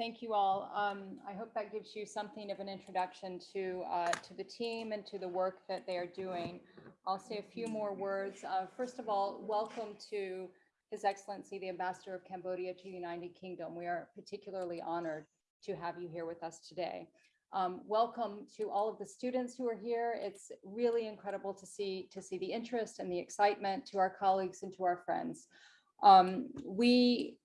thank you all. Um, I hope that gives you something of an introduction to, uh, to the team and to the work that they are doing. I'll say a few more words. Uh, first of all, welcome to His Excellency, the Ambassador of Cambodia to the United Kingdom. We are particularly honored to have you here with us today. Um, welcome to all of the students who are here. It's really incredible to see to see the interest and the excitement to our colleagues and to our friends. Um, we,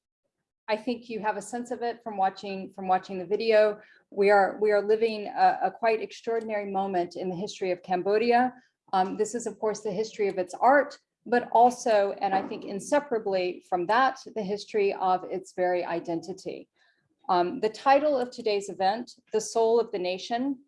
I think you have a sense of it from watching from watching the video. We are we are living a, a quite extraordinary moment in the history of Cambodia. Um, this is, of course, the history of its art, but also, and I think inseparably from that, the history of its very identity. Um, the title of today's event, The Soul of the Nation,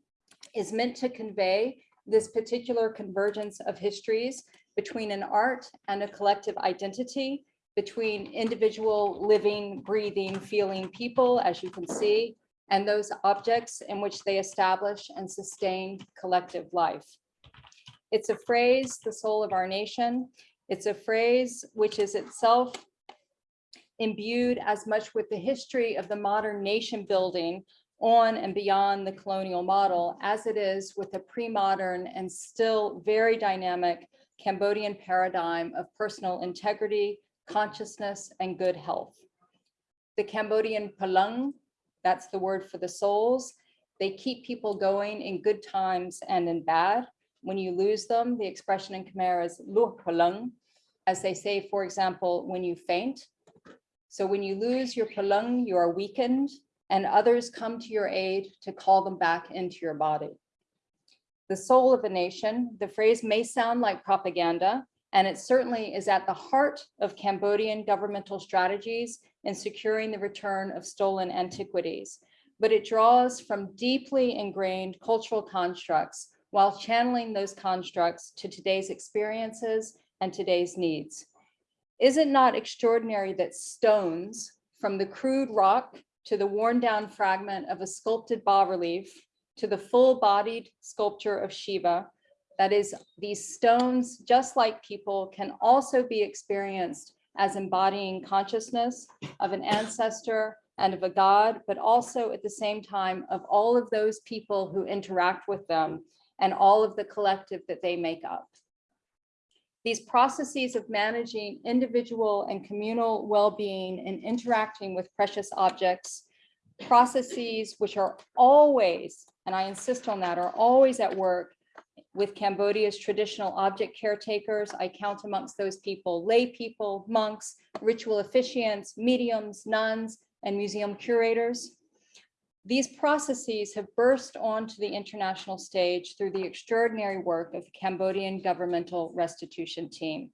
is meant to convey this particular convergence of histories between an art and a collective identity, between individual living, breathing, feeling people, as you can see, and those objects in which they establish and sustain collective life. It's a phrase, the soul of our nation. It's a phrase which is itself imbued as much with the history of the modern nation building on and beyond the colonial model as it is with the pre-modern and still very dynamic Cambodian paradigm of personal integrity, consciousness, and good health. The Cambodian palung, that's the word for the souls, they keep people going in good times and in bad. When you lose them, the expression in Khmer is luh palung, as they say, for example, when you faint, so when you lose your palung, you are weakened and others come to your aid to call them back into your body. The soul of a nation, the phrase may sound like propaganda, and it certainly is at the heart of Cambodian governmental strategies in securing the return of stolen antiquities, but it draws from deeply ingrained cultural constructs while channeling those constructs to today's experiences and today's needs. Is it not extraordinary that stones from the crude rock to the worn down fragment of a sculpted bas-relief to the full bodied sculpture of Shiva, that is these stones, just like people can also be experienced as embodying consciousness of an ancestor and of a God, but also at the same time of all of those people who interact with them and all of the collective that they make up. These processes of managing individual and communal well-being and interacting with precious objects, processes which are always, and I insist on that, are always at work with Cambodia's traditional object caretakers. I count amongst those people lay people, monks, ritual officiants, mediums, nuns, and museum curators. These processes have burst onto the international stage through the extraordinary work of the Cambodian governmental restitution team.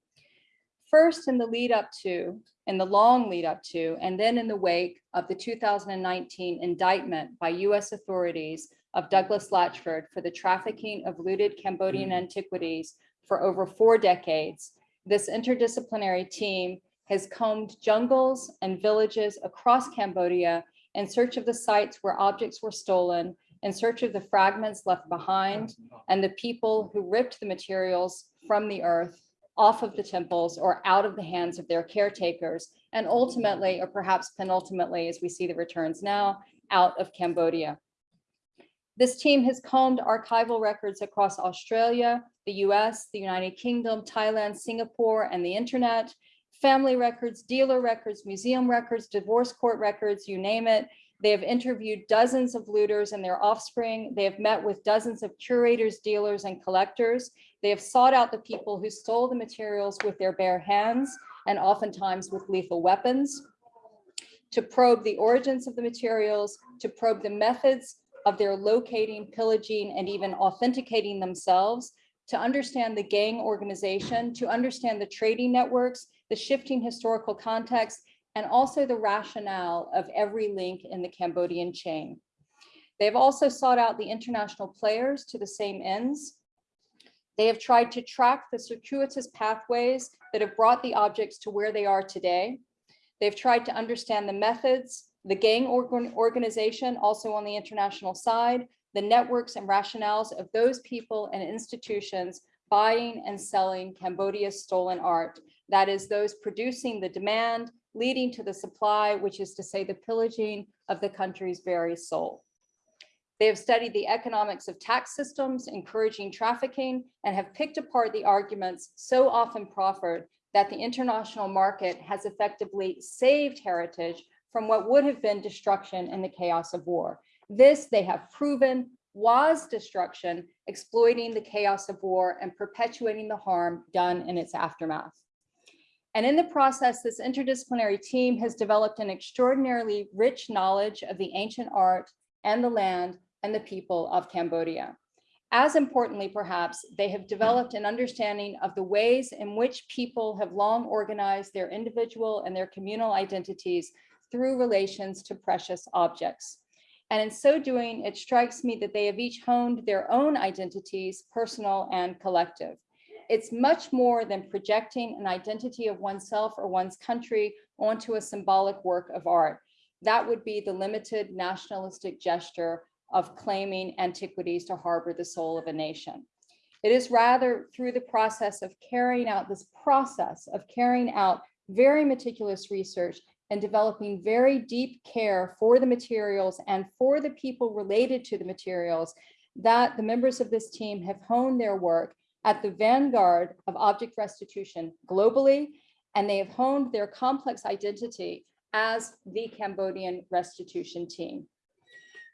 First in the lead up to, in the long lead up to, and then in the wake of the 2019 indictment by US authorities of Douglas Latchford for the trafficking of looted Cambodian mm. antiquities for over four decades, this interdisciplinary team has combed jungles and villages across Cambodia in search of the sites where objects were stolen, in search of the fragments left behind, and the people who ripped the materials from the earth off of the temples or out of the hands of their caretakers, and ultimately, or perhaps penultimately, as we see the returns now, out of Cambodia. This team has combed archival records across Australia, the US, the United Kingdom, Thailand, Singapore, and the internet, family records, dealer records, museum records, divorce court records, you name it. They have interviewed dozens of looters and their offspring. They have met with dozens of curators, dealers, and collectors. They have sought out the people who stole the materials with their bare hands and oftentimes with lethal weapons to probe the origins of the materials, to probe the methods of their locating, pillaging, and even authenticating themselves, to understand the gang organization, to understand the trading networks, the shifting historical context, and also the rationale of every link in the Cambodian chain. They've also sought out the international players to the same ends. They have tried to track the circuitous pathways that have brought the objects to where they are today. They've tried to understand the methods, the gang organ organization, also on the international side, the networks and rationales of those people and institutions buying and selling Cambodia's stolen art that is those producing the demand, leading to the supply, which is to say the pillaging of the country's very soul. They have studied the economics of tax systems, encouraging trafficking, and have picked apart the arguments so often proffered that the international market has effectively saved heritage from what would have been destruction and the chaos of war. This they have proven was destruction, exploiting the chaos of war and perpetuating the harm done in its aftermath. And in the process, this interdisciplinary team has developed an extraordinarily rich knowledge of the ancient art and the land and the people of Cambodia. As importantly, perhaps, they have developed an understanding of the ways in which people have long organized their individual and their communal identities through relations to precious objects. And in so doing, it strikes me that they have each honed their own identities, personal and collective. It's much more than projecting an identity of oneself or one's country onto a symbolic work of art. That would be the limited nationalistic gesture of claiming antiquities to harbor the soul of a nation. It is rather through the process of carrying out this process of carrying out very meticulous research and developing very deep care for the materials and for the people related to the materials that the members of this team have honed their work at the vanguard of object restitution globally, and they have honed their complex identity as the Cambodian restitution team.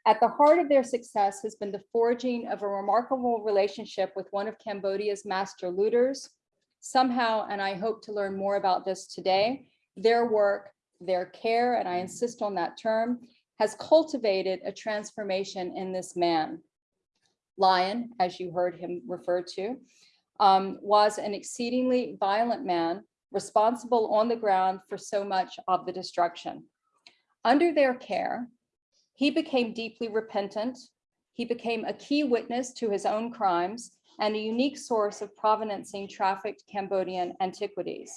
At the heart of their success has been the forging of a remarkable relationship with one of Cambodia's master looters. Somehow, and I hope to learn more about this today, their work, their care, and I insist on that term, has cultivated a transformation in this man. Lion, as you heard him refer to, um, was an exceedingly violent man responsible on the ground for so much of the destruction. Under their care, he became deeply repentant. He became a key witness to his own crimes and a unique source of provenancing trafficked Cambodian antiquities.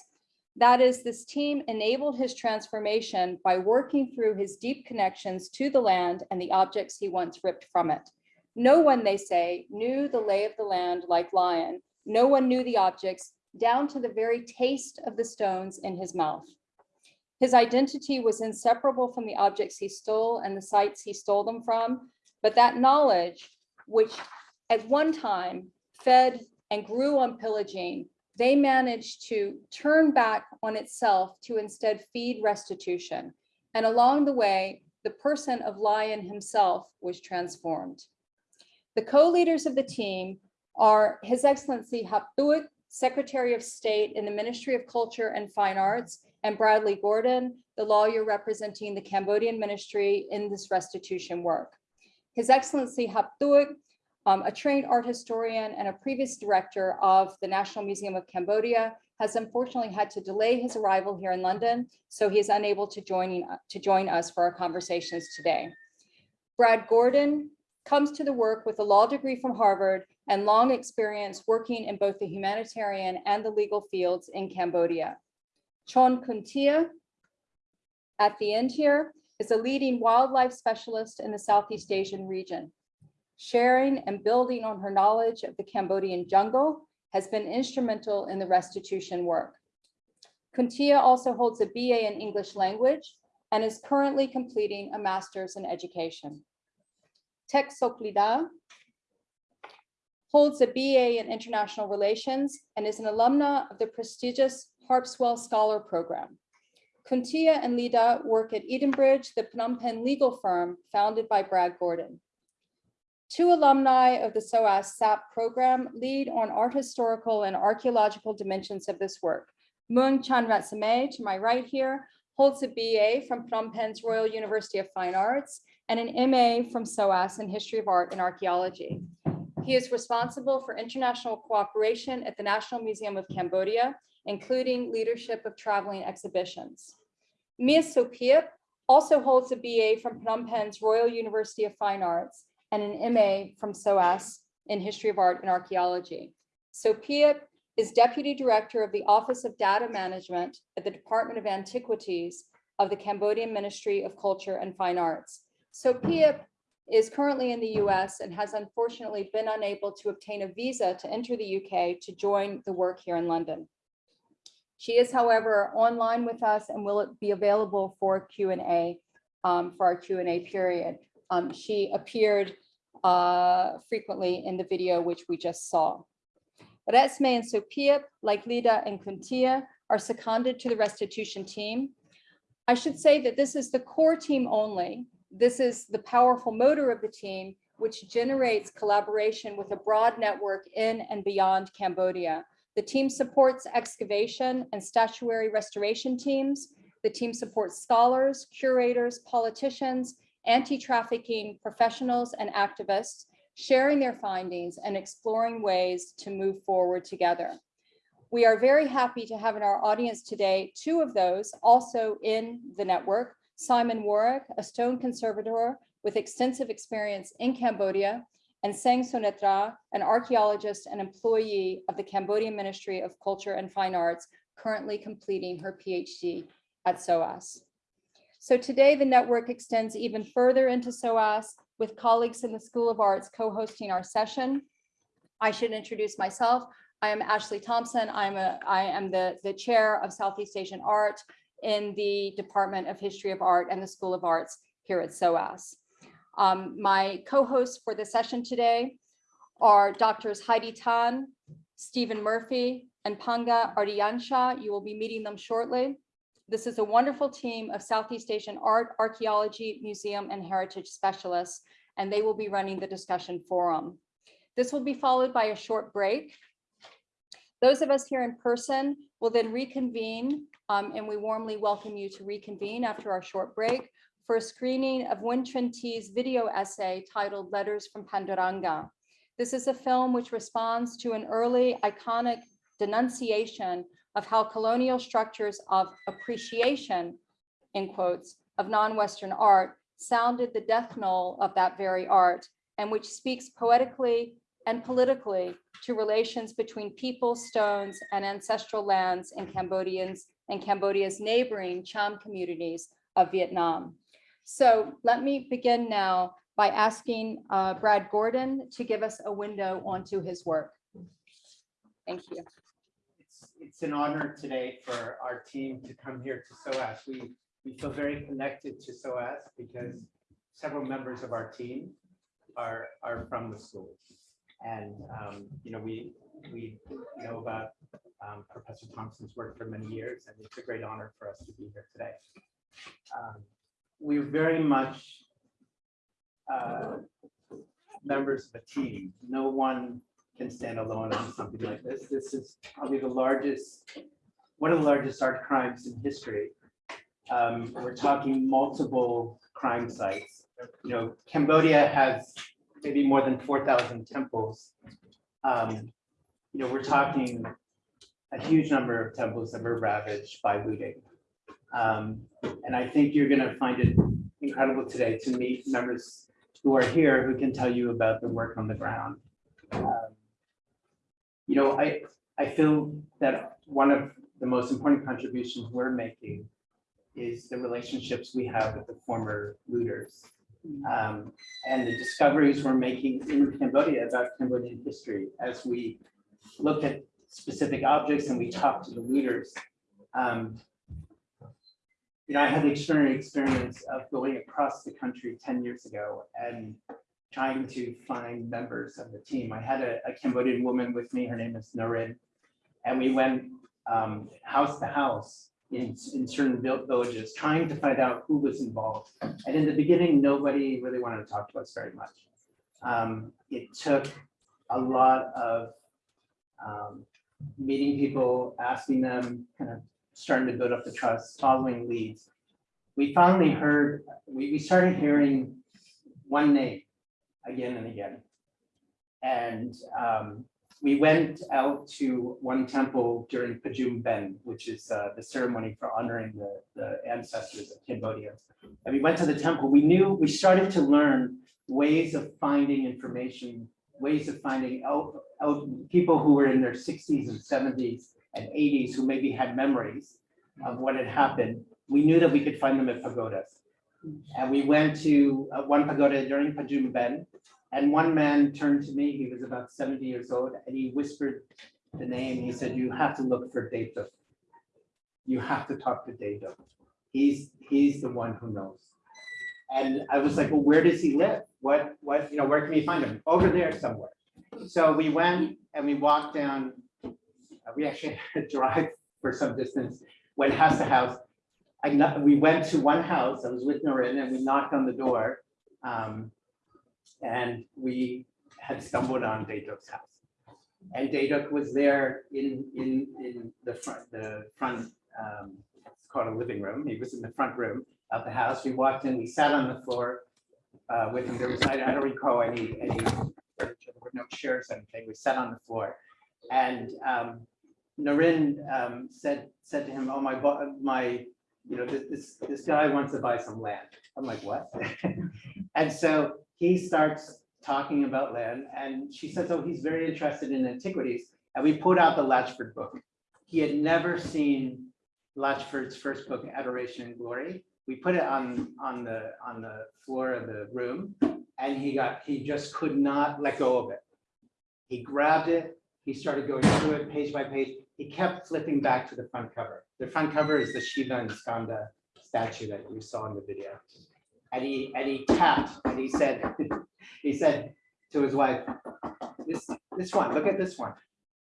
That is, this team enabled his transformation by working through his deep connections to the land and the objects he once ripped from it. No one, they say, knew the lay of the land like Lion. No one knew the objects down to the very taste of the stones in his mouth. His identity was inseparable from the objects he stole and the sites he stole them from, but that knowledge, which at one time fed and grew on pillaging, they managed to turn back on itself to instead feed restitution. And along the way, the person of Lion himself was transformed. The co-leaders of the team are His Excellency Hab Touch, Secretary of State in the Ministry of Culture and Fine Arts, and Bradley Gordon, the lawyer representing the Cambodian ministry in this restitution work. His Excellency Hab Touch, um, a trained art historian and a previous director of the National Museum of Cambodia, has unfortunately had to delay his arrival here in London, so he is unable to, joining, to join us for our conversations today. Brad Gordon comes to the work with a law degree from Harvard and long experience working in both the humanitarian and the legal fields in Cambodia. Chon Kuntia at the end here is a leading wildlife specialist in the Southeast Asian region. Sharing and building on her knowledge of the Cambodian jungle has been instrumental in the restitution work. Kuntia also holds a BA in English language and is currently completing a master's in education. Tek Soklida holds a BA in international relations and is an alumna of the prestigious Harpswell Scholar Program. Kuntia and Lida work at Edenbridge, the Phnom Penh legal firm founded by Brad Gordon. Two alumni of the SOAS SAP program lead on art historical and archaeological dimensions of this work. Mung Chan Chanratsame, to my right here, holds a BA from Phnom Penh's Royal University of Fine Arts and an MA from SOAS in History of Art and Archaeology. He is responsible for international cooperation at the National Museum of Cambodia including leadership of traveling exhibitions. Mia Sopiep also holds a BA from Phnom Penh's Royal University of Fine Arts and an MA from SOAS in History of Art and Archaeology. Sopiep is Deputy Director of the Office of Data Management at the Department of Antiquities of the Cambodian Ministry of Culture and Fine Arts. Sopiep is currently in the US and has unfortunately been unable to obtain a visa to enter the UK to join the work here in London. She is, however, online with us and will be available for Q and A, um, for our Q and A period. Um, She appeared uh, frequently in the video which we just saw. Resme and Sophia, like Lida and Kuntia, are seconded to the restitution team. I should say that this is the core team only. This is the powerful motor of the team, which generates collaboration with a broad network in and beyond Cambodia. The team supports excavation and statuary restoration teams. The team supports scholars, curators, politicians, anti-trafficking professionals and activists, sharing their findings and exploring ways to move forward together. We are very happy to have in our audience today, two of those also in the network, Simon Warwick, a stone conservator with extensive experience in Cambodia, and Seng Sonetra, an archaeologist and employee of the Cambodian Ministry of Culture and Fine Arts, currently completing her PhD at SOAS. So today the network extends even further into SOAS with colleagues in the School of Arts co-hosting our session. I should introduce myself. I am Ashley Thompson. I'm a, I am the, the chair of Southeast Asian Art in the Department of History of Art and the School of Arts here at SOAS. Um, my co-hosts for the session today are Doctors Heidi Tan, Stephen Murphy, and Panggah Ardiyansyah. You will be meeting them shortly. This is a wonderful team of Southeast Asian art, archaeology, museum, and heritage specialists, and they will be running the discussion forum. This will be followed by a short break. Those of us here in person will then reconvene, um, and we warmly welcome you to reconvene after our short break for a screening of Nguyen Trinh Thi's video essay titled Letters from Panduranga. This is a film which responds to an early iconic denunciation of how colonial structures of appreciation, in quotes, of non-Western art sounded the death knell of that very art, and which speaks poetically and politically to relations between people, stones, and ancestral lands in Cambodians and Cambodia's neighboring Cham communities of Vietnam. So let me begin now by asking uh, Brad Gordon to give us a window onto his work. Thank you. It's, an honor today for our team to come here to SOAS. We, we feel very connected to SOAS because several members of our team are, are from the school. And, um, you know, we, we know about um, Professor Thompson's work for many years, and it's a great honor for us to be here today. Um, We're very much uh, members of a team. No one can stand alone on something like this. This is probably the largest, one of the largest art crimes in history. Um, We're talking multiple crime sites. You know, Cambodia has maybe more than four thousand temples. Um, You know, we're talking a huge number of temples that were ravaged by looting. Um, And I think you're gonna find it incredible today to meet members who are here who can tell you about the work on the ground. You know, I, I feel that one of the most important contributions we're making is the relationships we have with the former looters. Um, and the discoveries we're making in Cambodia about Cambodian history as we look at specific objects and we talk to the looters. Um, You know, I had the extraordinary experience of going across the country ten years ago and trying to find members of the team. I had a, a Cambodian woman with me, her name is Norin. And we went um, house to house in, in certain villages, trying to find out who was involved. And in the beginning, nobody really wanted to talk to us very much. Um, it took a lot of um, meeting people, asking them, kind of starting to build up the trust, following leads. We finally heard, we, we started hearing one name again and again. And um, we went out to one temple during Pchum Ben, which is uh, the ceremony for honoring the, the ancestors of Cambodia. And we went to the temple. We knew, we started to learn ways of finding information, ways of finding out, out people who were in their sixties and seventies and eighties who maybe had memories of what had happened. We knew that we could find them at pagodas. And we went to uh, one pagoda during Pchum Ben, and one man turned to me, he was about seventy years old, and he whispered the name, he said, you have to look for Datuk. you have to talk to Dado. He's, he's the one who knows. And I was like, well, where does he live? What, what, you know, where can we find him? Over there somewhere. So we went and we walked down, uh, we actually had to drive for some distance, went house to house. I, we went to one house, I was with Noreen, and we knocked on the door. um, And we had stumbled on Dado's house. And Daduk was there in, in, in the front, the front, um, it's called a living room. He was in the front room of the house. We walked in, we sat on the floor uh, with him. There was, I I don't recall any, any, there were no chairs, or anything. We sat on the floor. And um, Naryn um, said, said to him, oh, my, my, you know, this, this, this guy wants to buy some land. I'm like, what? And so he starts talking about land and she says, oh, he's very interested in antiquities. And we pulled out the Latchford book. He had never seen Latchford's first book, Adoration and Glory. We put it on, on the, on the floor of the room and he got, he just could not let go of it. He grabbed it, he started going through it page by page. He kept flipping back to the front cover. The front cover is the Shiva and Skanda statue that you saw in the video. And he, and he tapped and he said, he said to his wife, this, this one, look at this one.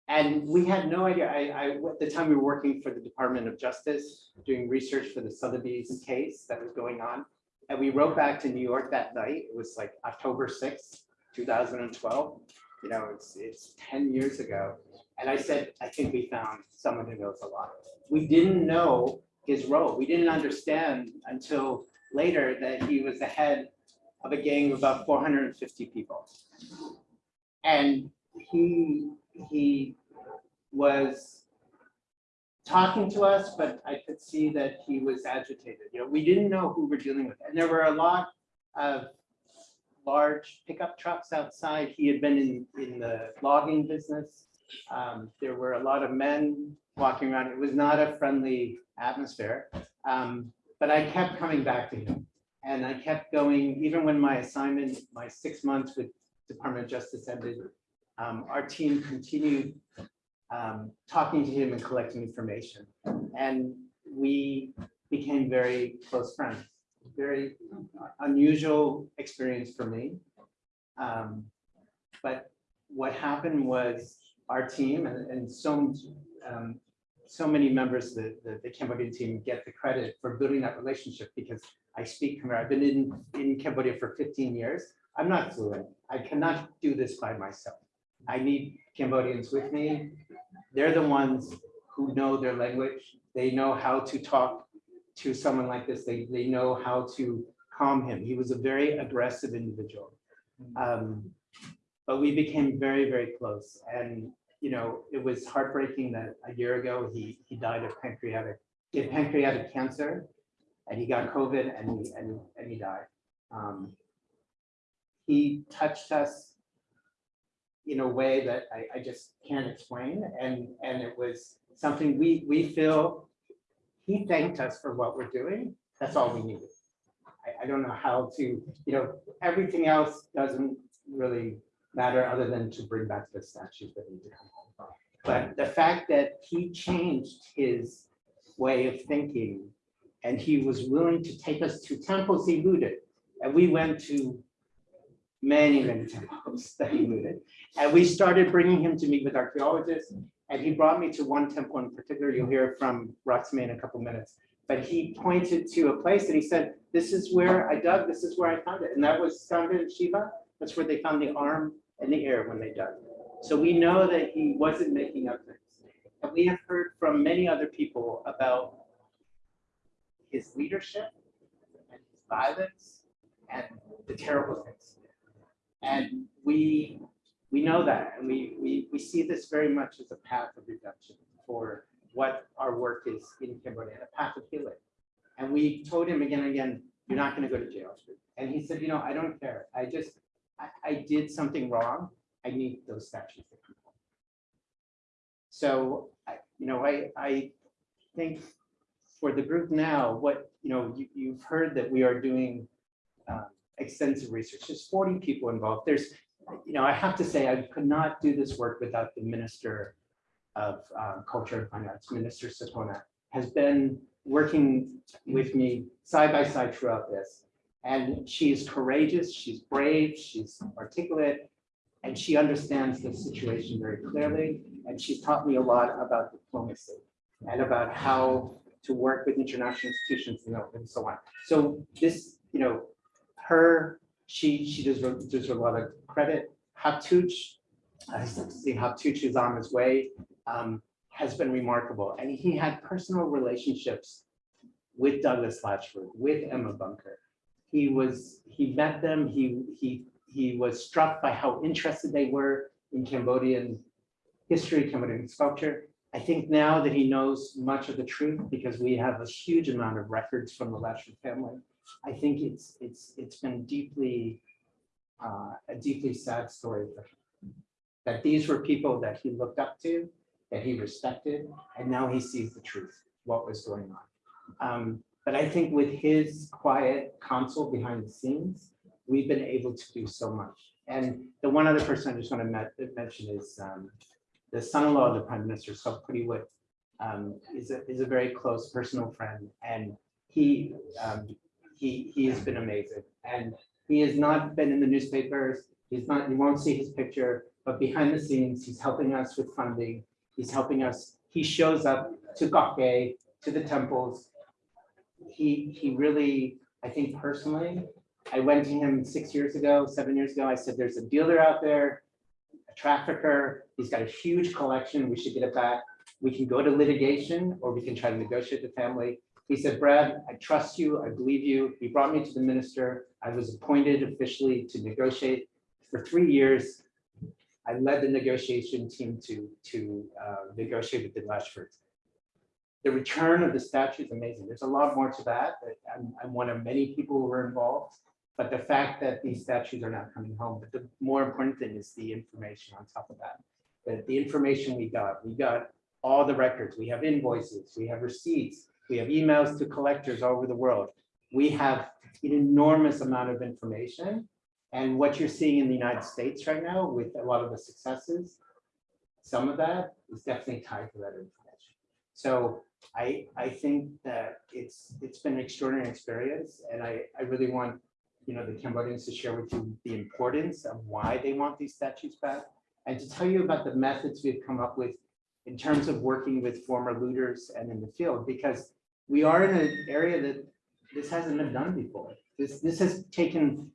And we had no idea. I, I, at the time we were working for the Department of Justice, doing research for the Sotheby's case that was going on. And we wrote back to New York that night. It was like October sixth, two thousand and twelve. You know, it's, it's ten years ago. And I said, I think we found someone who knows a lot. We didn't know his role. We didn't understand until later that he was the head of a gang of about four hundred and fifty people. And he, he was talking to us, but I could see that he was agitated. You know, we didn't know who we're dealing with. And there were a lot of large pickup trucks outside. He had been in, in the logging business. Um, There were a lot of men walking around. It was not a friendly atmosphere. Um, But I kept coming back to him. And I kept going, even when my assignment, my six months with Department of Justice ended, um, our team continued um, talking to him and collecting information. And we became very close friends. Very unusual experience for me. Um, But what happened was our team and, and so, um, so many members of the, the- the Cambodian team get the credit for building that relationship because I speak Khmer. I've been in, in Cambodia for 15 years. I'm not fluent. I cannot do this by myself. I need Cambodians with me. They're the ones who know their language. They know how to talk to someone like this. They, they know how to calm him. He was a very aggressive individual. Um, But we became very, very close. And, you know, it was heartbreaking that a year ago, he, he died of pancreatic, he pancreatic cancer. And he got COVID and he, and, and he died. Um, He touched us in a way that I, I just can't explain. And, and it was something we, we feel, he thanked us for what we're doing. That's all we needed. I, I don't know how to, you know, everything else doesn't really matter other than to bring back the statues that need to come home. But the fact that he changed his way of thinking and he was willing to take us to temples he looted. And we went to many, many temples that he looted. And we started bringing him to meet with archaeologists. And he brought me to one temple in particular. You'll hear from Roxanne in a couple minutes. But he pointed to a place and he said, this is where I dug, this is where I found it. And that was Skanda and Shiva. That's where they found the arm and the air when they dug. So we know that he wasn't making up things. And we have heard from many other people about his leadership and his violence and the terrible things. And we, we know that, and we, we, we see this very much as a path of redemption for what our work is in Cambodia, a path of healing. And we told him again and again, you're not gonna go to jail. And he said, you know, I don't care. I just, I, did something wrong. I need those statues to come home. So, I, you know, I, I think for the group now, what, you know, you, you've heard that we are doing um, extensive research. There's 40 people involved. There's, you know, I have to say, I could not do this work without the Minister of um, Culture and Fine Arts, Minister Sackona. has been working with me side by side throughout this. And she is courageous, she's brave, she's articulate, and she understands the situation very clearly. And she's taught me a lot about diplomacy and about how to work with international institutions you know, and so on. So this, you know, her, she, she deserves, deserves a lot of credit. Hab Touch, I see Hab Touch is on his way, um, has been remarkable. And he had personal relationships with Douglas Latchford, with Emma Bunker. He was, he met them, he, he, he was struck by how interested they were in Cambodian history, Cambodian sculpture. I think now that he knows much of the truth, because we have a huge amount of records from the Latchford family, I think it's, it's, it's been deeply, uh, a deeply sad story for him. That these were people that he looked up to, that he respected, and now he sees the truth, what was going on. Um, but I think with his quiet counsel behind the scenes, we've been able to do so much. And the one other person I just want to mention is um, the son-in-law of the prime minister, Sok Puthyvuth, um, is a, is a very close personal friend. And he, um, he, he has been amazing. And he has not been in the newspapers. He's not, you won't see his picture, but behind the scenes, he's helping us with funding. He's helping us. He shows up to Koh Ker, to the temples. He, he really, I think personally, I went to him six years ago, seven years ago. I said, there's a dealer out there, a trafficker. He's got a huge collection. We should get it back. We can go to litigation or we can try to negotiate the family. He said, Brad, I trust you. I believe you. He brought me to the minister. I was appointed officially to negotiate for three years. I led the negotiation team to, to uh, negotiate with the Latchfords. The return of the statue is amazing. There's a lot more to that. I'm, I'm one of many people who were involved. But the fact that these statues are not coming home, but the more important thing is the information on top of that. That the information we got, we got all the records, we have invoices, we have receipts, we have emails to collectors all over the world. We have an enormous amount of information. And what you're seeing in the United States right now with a lot of the successes, some of that is definitely tied to that information. So I, I think that it's it's been an extraordinary experience. And I, I really want you know, the Cambodians to share with you the importance of why they want these statues back and to tell you about the methods we've come up with in terms of working with former looters and in the field, because we are in an area that this hasn't been done before. This, this has taken,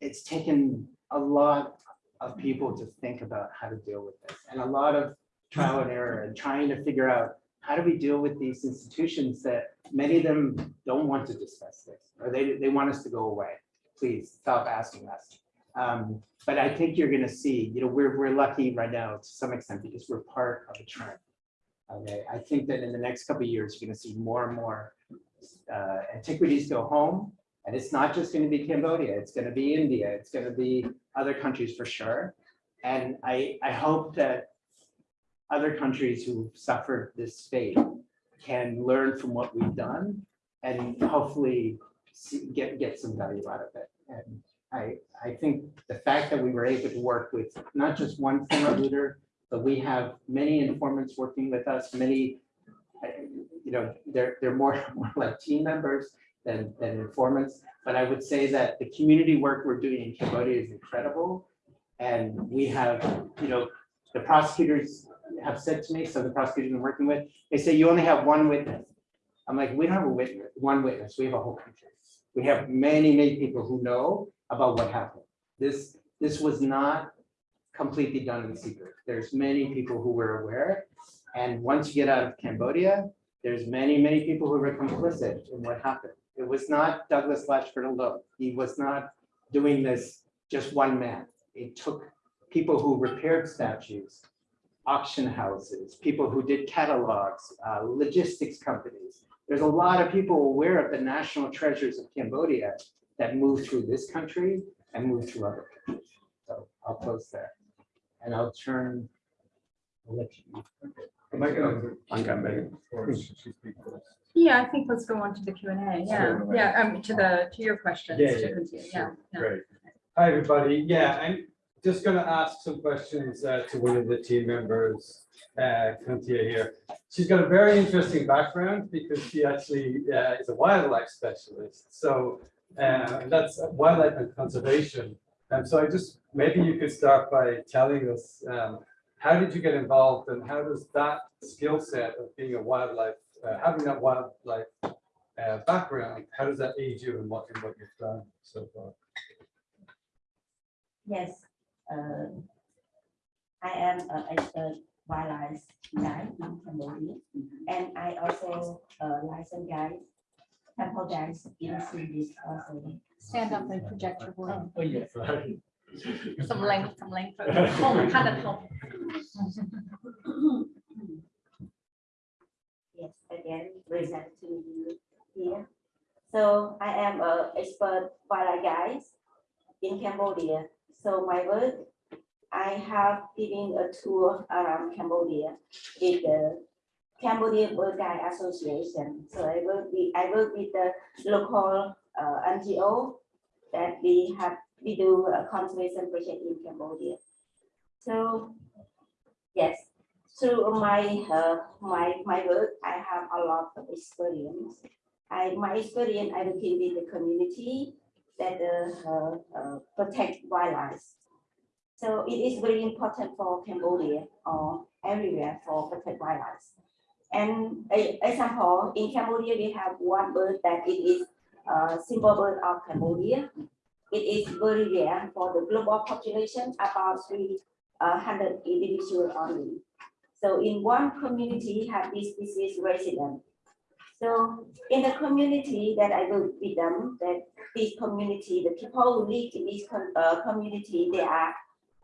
it's taken a lot of people to think about how to deal with this and a lot of trial and error and trying to figure out how do we deal with these institutions that many of them don't want to discuss this or they, they want us to go away. Please stop asking us. Um, but I think you're going to see, you know, we're, we're lucky right now to some extent because we're part of a trend. Okay, I think that in the next couple of years, you're going to see more and more uh, antiquities go home. And it's not just going to be Cambodia, it's going to be India, it's going to be other countries for sure. And I, I hope that other countries who've suffered this fate can learn from what we've done and hopefully see, get, get some value out of it. And I, I think the fact that we were able to work with not just one former leader, but we have many informants working with us, many, you know, they're, they're more, more like team members than, than informants. But I would say that the community work we're doing in Cambodia is incredible. And we have, you know, the prosecutors have said to me, some of the prosecutors I'm working with, they say you only have one witness. I'm like, we don't have a witness, one witness, we have a whole country. We have many, many people who know about what happened. This, this was not completely done in secret. There's many people who were aware. And once you get out of Cambodia, there's many, many people who were complicit in what happened. It was not Douglas Latchford alone. He was not doing this just one man. It took people who repaired statues, auction houses, people who did catalogs, uh, logistics companies. There's a lot of people aware of the national treasures of Cambodia that move through this country and move through other countries. So I'll close there. And I'll turn. I'll let you- Am I gonna, on Cambodia, or should she speak first? Yeah, I think let's go on to the Q and A. Yeah, Sure. yeah, um, to the, to your questions. Yeah, to yeah. Yeah, yeah. Great. Hi, everybody. Yeah, I'm just gonna ask some questions uh, to one of the team members, uh, here. She's got a very interesting background because she actually uh, is a wildlife specialist. So uh, that's wildlife and conservation. And so I just, maybe you could start by telling us, um, how did you get involved and how does that skill set of being a wildlife, uh, having that wildlife uh, background, how does that aid you in what, in what you've done so far? Yes, uh, I am a expert wildlife guide in Cambodia, and I also uh, license guide, temple guides in Swedish also. Stand up and project your word. Oh, yes. Some length, some length. Home, kind of home. Yes, again, very nice to you here. So I am a expert wildlife guide in Cambodia. So my work, I have given a tour around Cambodia with the Cambodia Bird Guide Association. So I work with, I work with the local uh, NGO that we have, we do a conservation project in Cambodia. So, yes, through my, uh, my, my work, I have a lot of experience. I, my experience, I working with the community that uh, uh, protect wildlife. So it is very important for Cambodia or everywhere for protect wildlife. And a example, in Cambodia, we have one bird that it is uh, symbol bird of Cambodia. It is very rare for the global population, about three uh, hundred individual only. So in one community have this species resident. So in the community that I work with them, that this community, the people who live in this uh, community, they are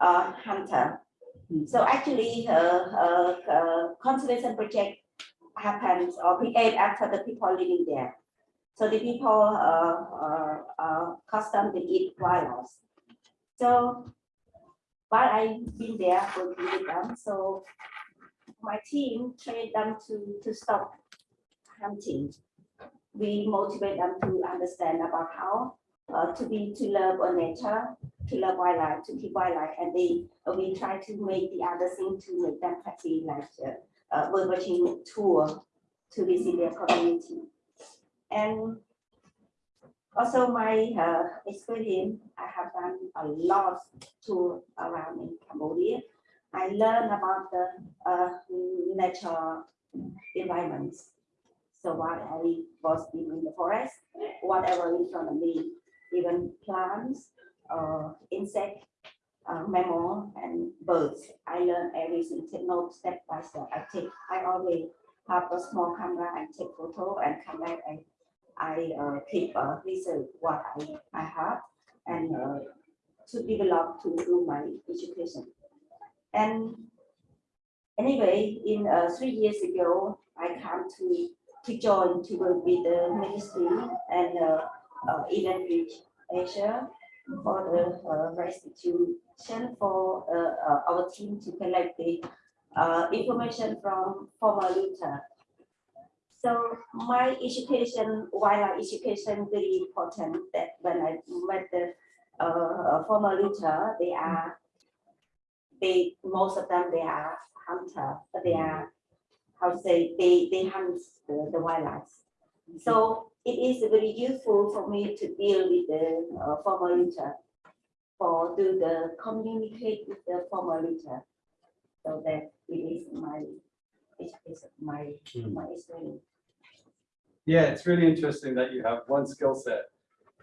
uh, hunter. So actually, uh, uh, conservation project happens or create after the people living there. So the people uh, are, accustomed to eat wildlife. So while I've been there working with them, so my team trained them to, to stop hunting. We motivate them to understand about how uh, to be, to love our nature, to love wildlife, to keep wildlife, and they, uh, we try to make the other thing to make them happy, like uh, uh, watching tour to visit their community. And also my uh, experience, I have done a lot tour around in Cambodia. I learned about the uh, nature environments. So while I was in the forest, whatever in front of me, even plants, uh, insect, uh, mammal and birds. I learn everything, take notes step by step. I take, I always have a small camera and take photo and come back and I uh, keep uh, research what I, I have and uh, to develop to do my education. And anyway, in uh, three years ago, I come to to join to work with the ministry and uh, uh, Edenbridge Asia for the uh, restitution for uh, uh, our team to collect the uh, information from former looter. So my education, wildlife education, very important that when I met the uh, former looter, they are, they, most of them, they are hunter, but they are, how to say, they, they hunt the, the wildlife. So it is very useful for me to deal with the uh, former looter for do the communicate with the former looter. So that it is my, it is my, Hmm. my experience. Yeah, it's really interesting that you have one skill set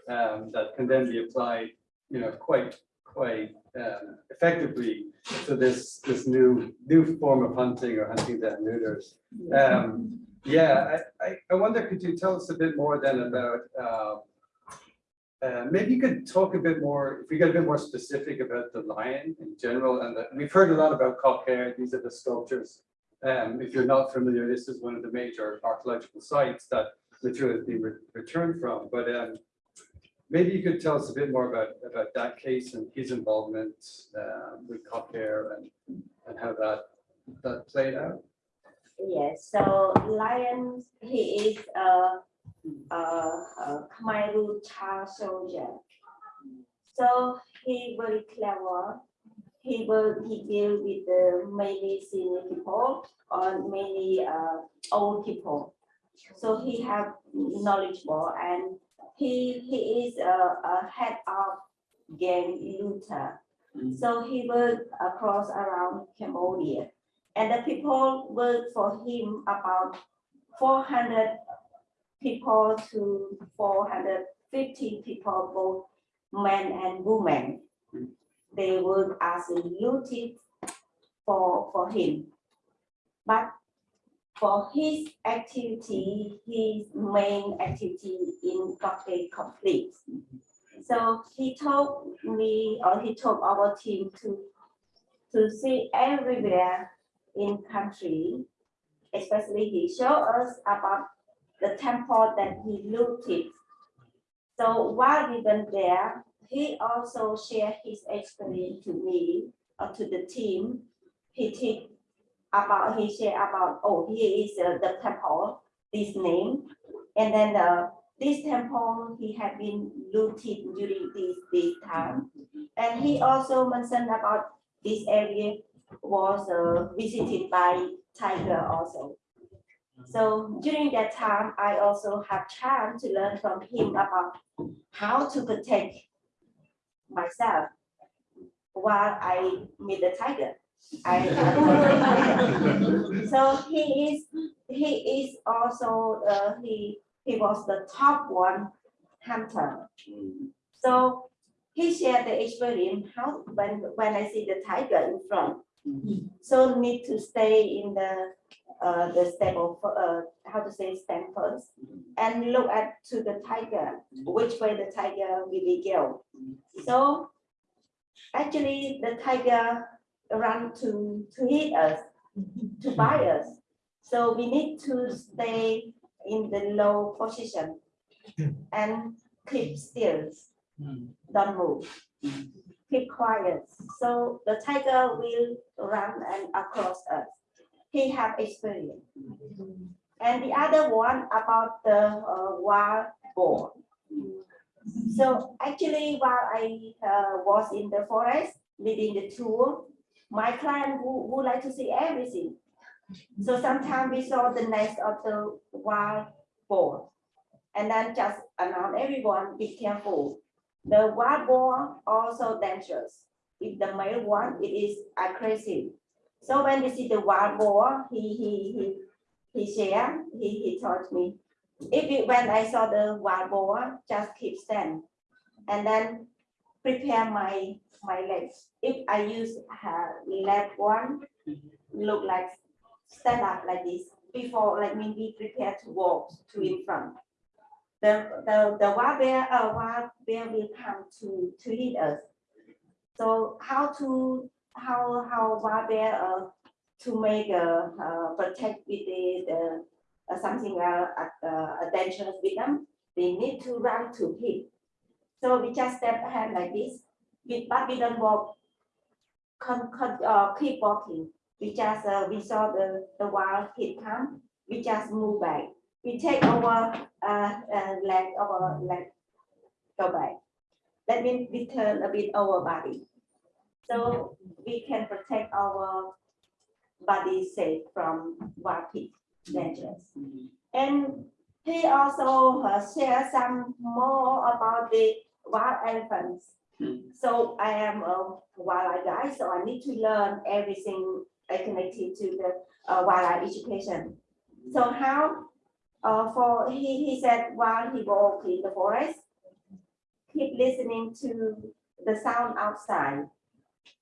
um, that can then be applied, you know, quite, quite um, effectively to this, this new, new form of hunting or hunting that neuters. Um, yeah, I, I, wonder, could you tell us a bit more then about, um, uh, maybe you could talk a bit more, if we get a bit more specific about the lion in general, and that, we've heard a lot about cock these are the sculptures. Um, if you're not familiar, this is one of the major archaeological sites that material has been re- returned from, but, um, maybe you could tell us a bit more about, about that case and his involvement, uh, with Koh Ker and, and how that, that played out. Yes, so Lion, he is a, a, a Khmer soldier. So he very clever he will, he deal with the many senior people or many uh, old people. So he have knowledgeable and he, he is a, a head of gang Luther. Mm. So he worked across around Cambodia. And the people work for him about four hundred people to four hundred fifty people, both men and women. Mm. They work as a lieutenant for, for him. But for his activity, his main activity in Gokwe conflict. So he told me, or he told our team to, to see everywhere in country, especially he showed us about the temple that he looted. So while we were there, he also shared his experience to me or to the team. He about, he shared about, oh, here is uh, the temple, this name. And then uh, this temple, he had been looted during this, this time. And he also mentioned about this area was uh, visited by tiger also. So during that time, I also have chance to learn from him about how to protect myself while I meet the tiger. I, so he is, he is also, uh, he, he was the top one hunter. So he shared the experience how, when, when I see the tiger in front. So need to stay in the, uh, the stable, for, uh, how to say, stand first. And look at to the tiger, which way the tiger will go. So actually, the tiger run to, to hit us, to mm-hmm. bite us. So we need to stay in the low position mm-hmm. and keep still, mm-hmm. don't move, keep quiet. So the tiger will run and across us. He have experience. And the other one about the uh, wild boar. So actually, while I uh, was in the forest leading the tour, my client would, would like to see everything. So sometimes we saw the nest of the wild boar. And then just announce everyone, be careful. The wild boar also dangerous. If the male one, it is aggressive. So when we see the wild boar, he, he, he, he share, he, he told me, if you, when I saw the wild boar, just keep stand. And then prepare my, my legs. If I use uh, left one, look like stand up like this before, like me be prepared to walk to in front. The, the, the wild bear, uh, wild bear will come to, to hit us. So how to, how, how wild bear, uh, to make, uh, uh, protect with the, the, uh, something, uh, uh, dangerous with them, they need to run to hit. So we just step ahead like this, we, but we don't walk, con, uh, keep walking. We just, uh, we saw the, the wild hit come, we just move back. We take our, uh, uh, leg, our leg, go back. That means we turn a bit our body. So we can protect our body safe from wild hit dangerous. And he also uh, some more about the wild elephants. So I am a wildlife guy, so I need to learn everything connected to the uh, wildlife education. So how, uh, for, he, he said while he walked in the forest, keep listening to the sound outside.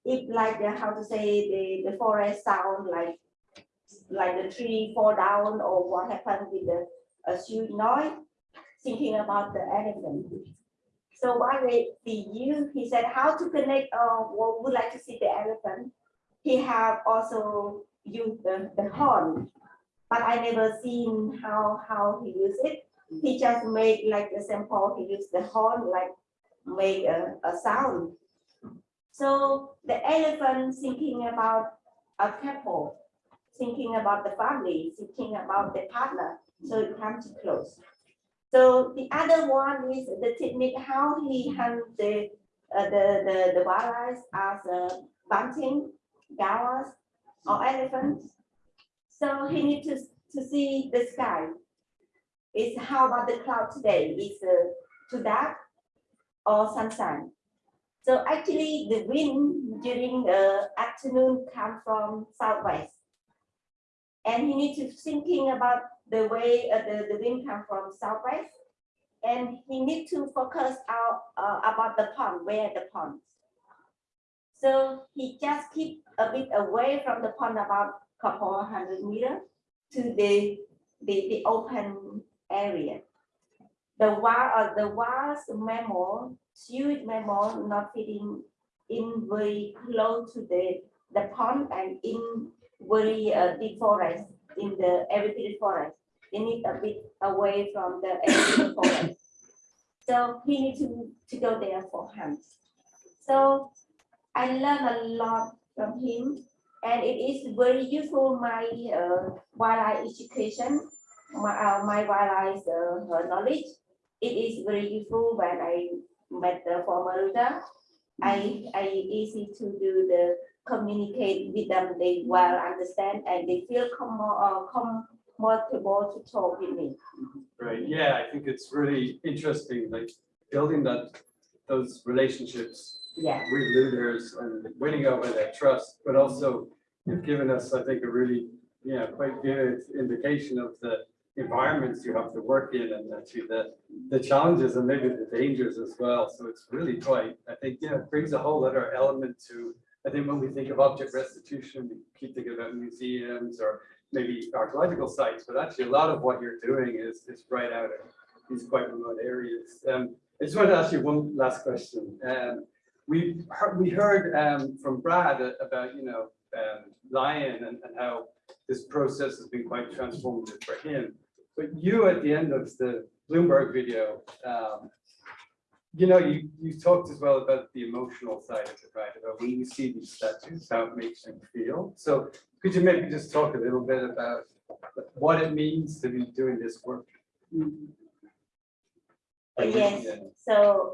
If like, the how to say, the, the forest sound like, like the tree fall down or what happened with the a huge noise, thinking about the elephant. So while we, we use, he said how to connect, uh, what would like to see the elephant. He have also used the, the horn, but I never seen how, how he use it. He just make like a sample, he used the horn, like make a, a sound. So the elephant thinking about a couple, thinking about the family, thinking about the partner, so it comes to close. So the other one is the technique how he hunt the uh, the, the, the wildlife as uh, bunting, gallows, or elephants. So he needs to, to see the sky. Is how about the cloud today? Is uh, too dark or sunshine? So actually, the wind during the afternoon come from southwest. And he needs to thinking about the way uh, the, the wind come from southwest. And he need to focus out uh, about the pond, where the pond. So he just keep a bit away from the pond about couple hundred meter to the, the, the open area. The wild, uh, the wild mammal, huge mammal not fitting in very close to the, the pond and in very uh, deep forest, in the evergreen forest. They need a bit away from the evergreen forest. So he needs to, to go there for hunts. So I learned a lot from him and it is very useful my uh, wildlife education, my, uh, my wildlife uh, knowledge. It is very useful when I met the former leader. I, I easy to do the communicate with them, they well understand and they feel com- uh, comfortable to talk with me. Right, yeah, I think it's really interesting, like building that, those relationships Yeah, with leaders and winning over their trust, but also you've given us, I think, a really, you know, quite good indication of the environments you have to work in and actually the, the challenges and maybe the dangers as well. So it's really quite, I think, yeah, it brings a whole other element to, I think when we think of object restitution, we keep thinking about museums or maybe archaeological sites, but actually a lot of what you're doing is, is right out of these quite remote areas. Um, I just wanted to ask you one last question. Um, we heard, we heard um, from Brad about, you know, um, Lion and, and how this process has been quite transformative for him. But you, at the end of the Bloomberg video, um, you know, you, you talked as well about the emotional side of it, right? About when you see these statues, how it makes you feel. So could you maybe just talk a little bit about what it means to be doing this work? yes, so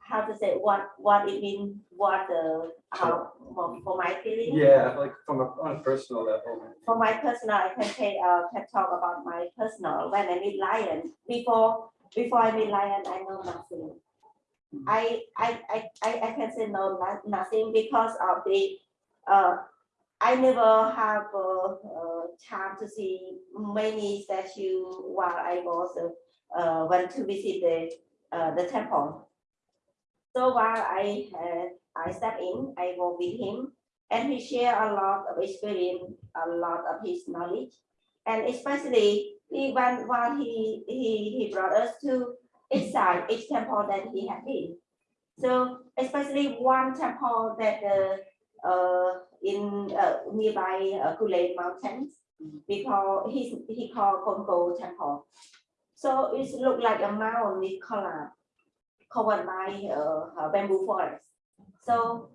how to say, what, what it means, what the, how, for, for my feeling? Yeah, like from a, on a personal level. For my personal, I can say, uh, can talk about my personal, when I meet lion, before, before I meet lion, I know nothing. I, I, I, I, can say no, not- nothing because of the, uh, I never have, uh, uh, time to see many statue while I was, uh, uh, went to visit the, uh, the temple. So while I had, I stepped in, I walked with him, and he shared a lot of experience, a lot of his knowledge. And especially, he went, while he, he, he brought us to each side, each temple that he had been. So especially one temple that, uh, uh, in, uh, nearby uh, Mountains, because he's, he called Kongo Temple. So it looked like a mountain with color covered by uh, uh, bamboo forest. So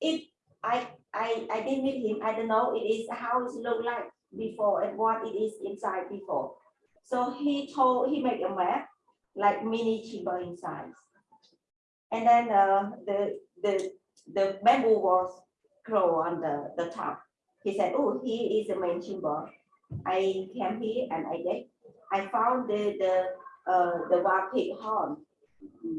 if I, I, I didn't meet him, I don't know it is how it looked like before and what it is inside before. So he told, he made a map, like mini chamber inside. And then uh, the, the, the bamboo was grow on the, the top. He said, oh, here is the main chamber. I came here and I did. I found the, the, uh, the wild pig horn.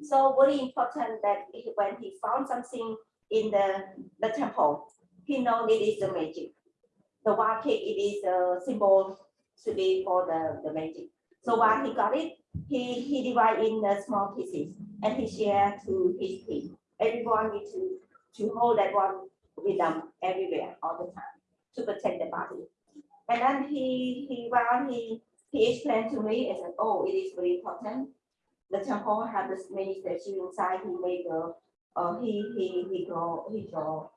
So very important that he- when he found something in the, the temple, he know it is the magic. The wild pig, it is a symbol to be for the, the magic. So while he got it, he, he divide in the small pieces and he share to his team. Everyone need to, to hold that one with them everywhere, all the time, to protect the body. And then he, he, while he, he explained to me, I said, oh, it is very important the temple had this many statue inside, he made a, uh, he, he, he draw, he draw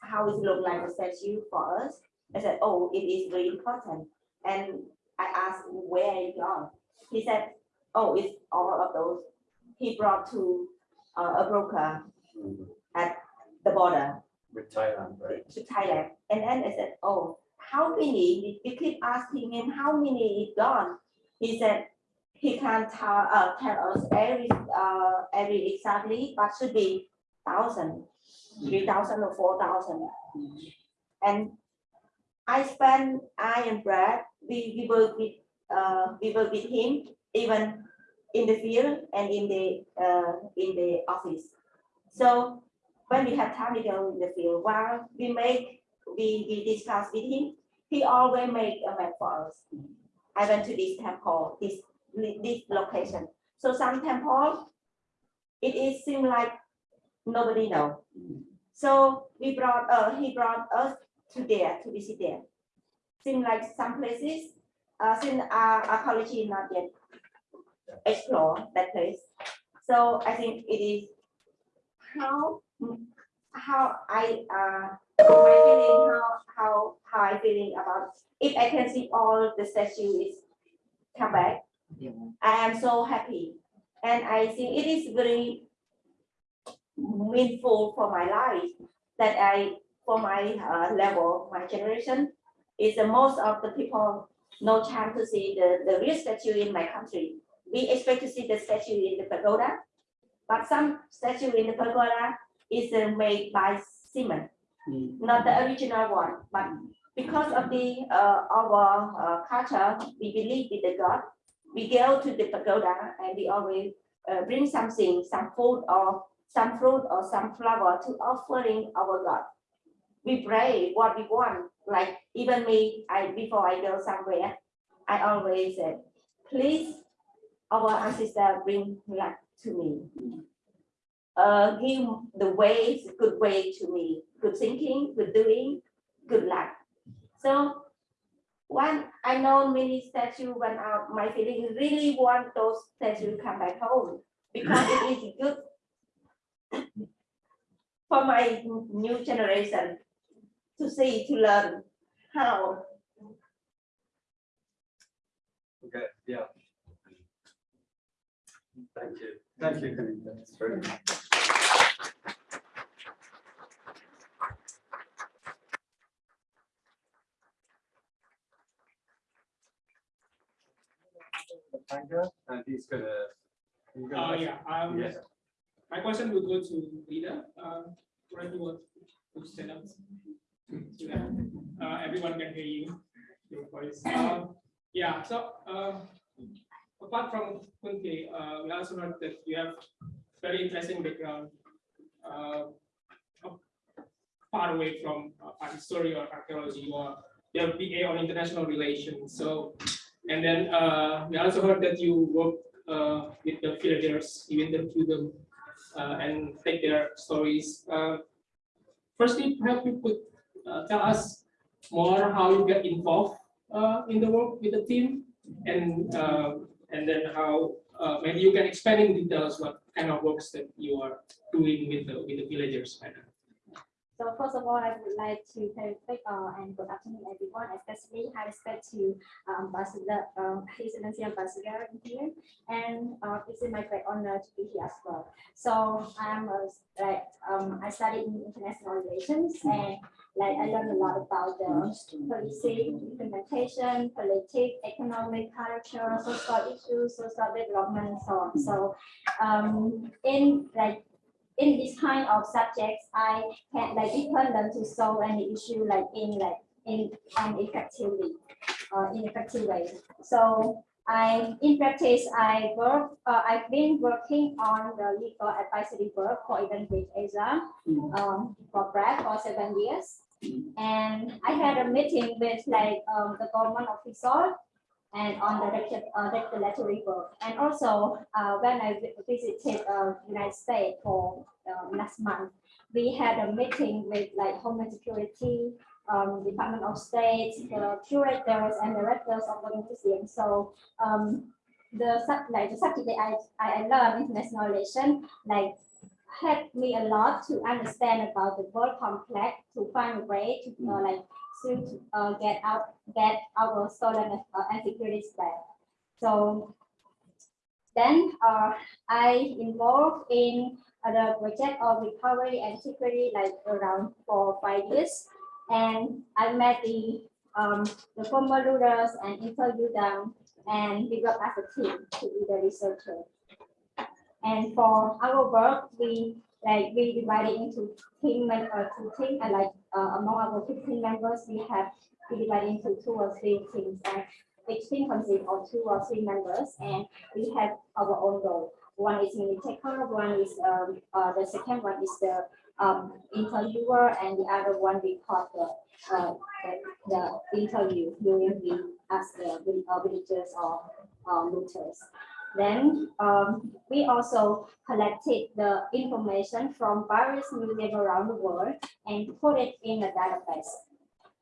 how it look like a statue for us. I said, oh, it is very important. And I asked, where it gone? He said, oh, it's all of those. He brought to uh, a broker at the border With Thailand, right? to Thailand. And then I said, oh, how many? We keep asking him, how many is gone? He said, he can't tell, uh, tell us every, uh, every exactly, but should be thousand, three thousand or four thousand. And I spend, I and Brad, we, we work with, uh, we work with him even in the field and in the, uh, in the office. So when we have time to go in the field, while we make, we, we discuss with him, he always make a map for us. I went to this temple, this, this location. So some temple, it is seem like nobody know. So we brought, uh, he brought us to there, to visit there. Seem like some places, uh, since our archaeology not yet explore that place. So I think it is how, how I, uh, my feeling, how, how, how I feeling about, if I can see all the statues come back, Yeah. I am so happy. And I think it is very meaningful for my life that I, for my uh, level, my generation, is the most of the people no chance to see the, the real statue in my country. We expect to see the statue in the pagoda, but some statue in the pagoda is uh, made by cement, not the original one. But because of the uh, our uh, culture, we believe in the God. We go to the pagoda and we always uh, bring something, some food or some fruit or some flower to offering our God. We pray what we want. Like even me, I before I go somewhere, I always say, please, our ancestor bring luck to me. Uh, give the ways, good way to me, good thinking, good doing, good luck. So when I know many statue went out, my feeling really want those statues come back home because it is good for my new generation to see, to learn how. Okay, yeah. Thank you, thank you, Kanika. That's very good. Tanga, And he's gonna. he's gonna- Uh, yeah, um, Yeah. my question will go to Rita, uh, where you want to stand up. So that, uh, everyone can hear you, your voice. Um, yeah, so, uh, apart from Kunti, uh, we also heard that you have very interesting background, uh, far away from uh, history or archaeology, you are, you have BA on international relations, so, and then, uh, we also heard that you work uh, with the villagers, you interview them uh, and take their stories. Uh, Firstly, perhaps you could tell us more how you get involved in the work with the team and and then how uh, you can expand in details what kind of works that you are doing with the with the villagers right. So first of all, I would like to thank uh, and good afternoon, everyone, especially high respect to uh, Ambassador, um, His Excellency Ambassador here. And uh, it's my great honor to be here as well. So I'm a, like, um, I studied in international relations and like I learned a lot about the policy implementation, politics, economic, culture, social issues, social development, so on. So um, in like in this kind of subjects, I can like people learn to solve any issue like in like in an effectively, uh, in effective way. So I, in practice, I work, uh, I've been working on the legal advisory work for Edenbridge Asia, um, for Brad for seven years. And I had a meeting with like, um, the government official and on the regu- uh, regulatory work. And also, uh, when I vi- visited, uh, United States for, uh, last month, we had a meeting with like Homeland Security, um, Department of State, the curators and directors of the museum. So, um, the like the subject that I, I learned international relation, like helped me a lot to understand about the world complex, to find a way to, uh, like, to, uh, get out, get our stolen uh, antiquities back. So then, uh, I involved in uh, the project of recovery antiquity like around for five years. And I met the, um, the former rulers and interviewed them and we work as a team to be the researcher. And for our work, we like we divided into team mem- uh, two team and like uh, among our fifteen members, we have we divided into two or three teams and each team consists of two or three members and we have our own role. One is minute taker, one is um uh the second one is the um interviewer and the other one record the uh the the interview during we ask the uh, villagers or um looters. Then um we also collected the information from various museums around the world and put it in a database.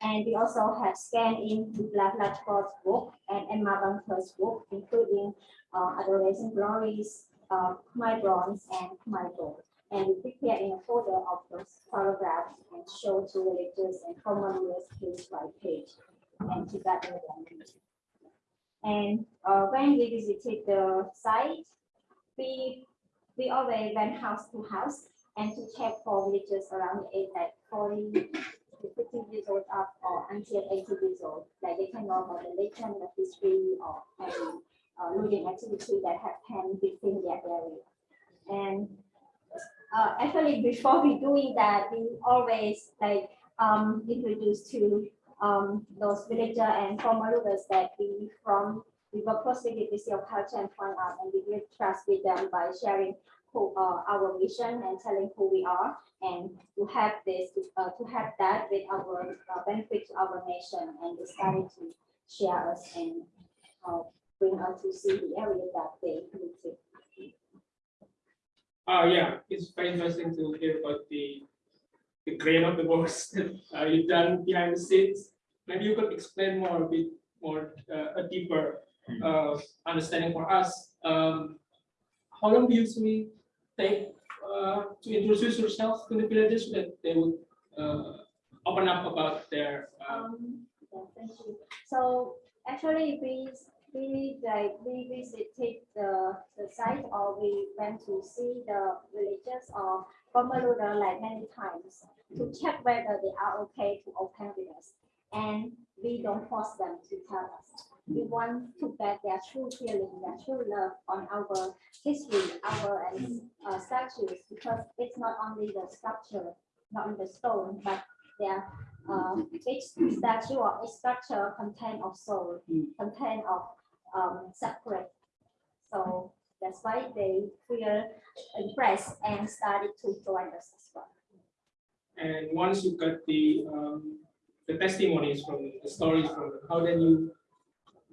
And we also have scanned in Black Latchford's book and Emma Bunker's book, including uh, Adoration Glories, uh, Khmer Bronze, and Khmer Gold. And we prepare in a folder of those photographs and show to villagers and homeowners page by page and to them. And uh, when we visited the site, we we always went house to house and to check for villagers around the age like forty to fifty years old up or until eighty years old. Like they can know about the legend, the history or any uh, looting activity that happened within their area. And uh, actually, before we doing that, we always like um, introduce to um, those villager and former rulers that we from we work closely with visual culture and point out and we build trust with them by sharing who uh, our mission and telling who we are and to have this uh, to have that with our uh, benefit to our nation and started to share us and uh, bring us to see the area that they live in. Uh, yeah, it's very interesting to hear about the, the grain of the works that you've done behind the scenes. Maybe you could explain more, a bit more, uh, a deeper uh, understanding for us. Um, how long do you usually take uh, to introduce yourself to the villagers so that they would uh, open up about their uh, Um, yeah, thank you. So actually, we, we like, we visited the, the site or we went to see the villages or former ruler like many times to check whether they are okay to open with us. And we don't force them to tell us. We want to get their true feeling, their true love on our history, our uh, statues, because it's not only the sculpture, not only the stone, but their uh, each statue or each structure contain of soul, contain of um, separate. So that's why they feel impressed and started to join us as well. And once you got the, um, the testimonies from the stories from, how then you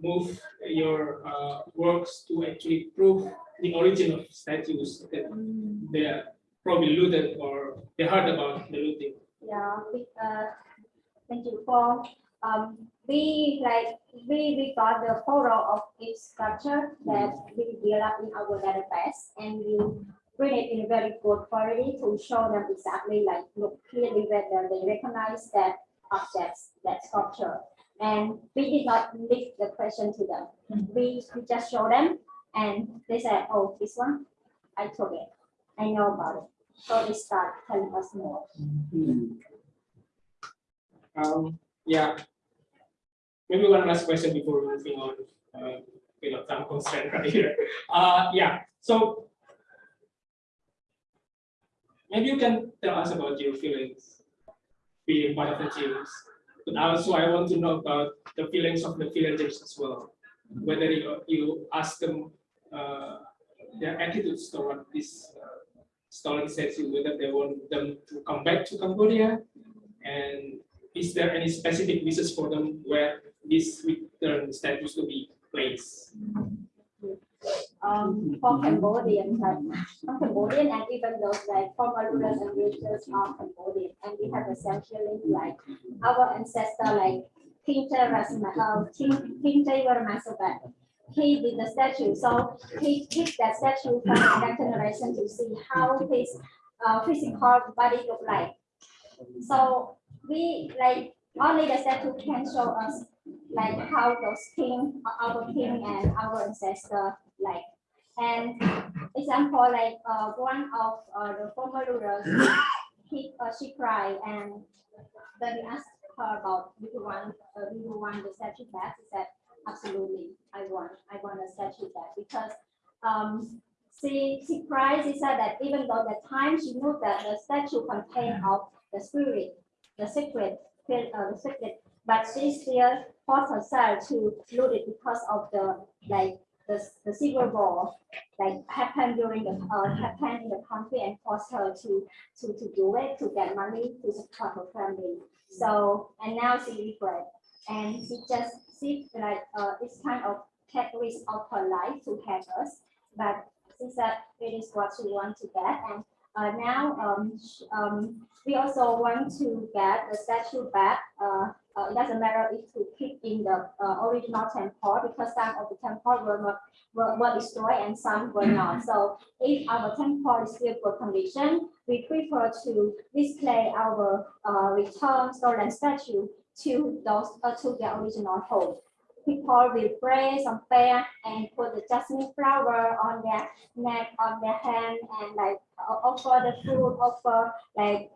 move your, uh, works to actually prove the origin of statues that they are probably looted or they heard about the looting. Yeah, we, uh, thank you. For, um, we like, we, we got the photo of each sculpture that we built up in our database and we bring it in a very good quality to show them exactly like look clearly whether they recognize that objects, that sculpture. And we did not leave the question to them. We, we just show them and they said, oh, this one, I took it. I know about it. So they start telling us more. Um, yeah. Maybe one last question before moving on. Uh, we have time constraint right here. Uh, yeah, so maybe you can tell us about your feelings being part of the teams. But also I want to know about the feelings of the villagers as well. Whether you, you ask them uh, their attitudes toward this uh, stolen statue, whether they want them to come back to Cambodia and is there any specific wishes for them where this return statues to be placed? Um, for Cambodian, like, for Cambodian and even those like former rulers and villagers of Cambodian. And we have feeling like our ancestor, like King Terasma, uh, King, King Jayavaramasubad. He did the statue, so he took that statue from next generation to see how his uh, physical body look like. So we like only the statue can show us like how those king, our king and our ancestor like. And example, like uh, one of uh, the former rulers, he, uh, she cried and when we asked her about, do you want, uh, do you want the statue back? She said, absolutely, I want, I want a statue back because um, she, she cried, she said that even though the time she knew that the statue contained of the spirit, the secret, uh, the secret, but she still forced herself to loot it because of the, like, the, the civil war, like happened during the, uh, happened in the country and forced her to, to, to do it, to get money to support her family. So, and now she regret, and she just, she like, uh, it's kind of take risk of her life to help us, but she said it is what she want to get, and, uh, now, um, um, we also want to get the statue back, uh, uh, it doesn't matter if to keep in the, uh, original temple, because some of the temple were were, were destroyed and some were not, so if our temple is still good condition, we prefer to display our uh, return stolen statue to those uh, to their original home. People will pray some prayer and put the jasmine flower on their neck, on their hand, and like offer the food, offer like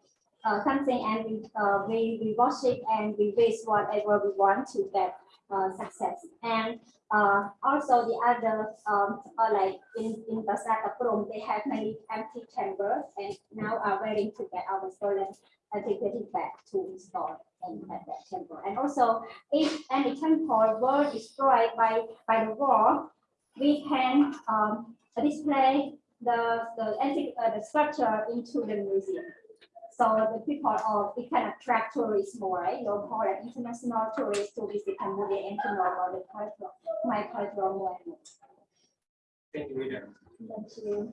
uh, something, and we uh, we we worship and we wish whatever we want to get uh, success. And uh, also the other um, uh, like in in Basar Kapurung, they have many empty chambers and now are waiting to get our stolen antiquity back to install in at that temple. And also, if any temple were destroyed by by the war, we can um, display the the antique uh, the sculpture into the museum. So the people of it can attract tourists more, right? Local and international tourists to visit Cambodia and to know about the culture, my cultural movement. Thank you, Rita. Thank you.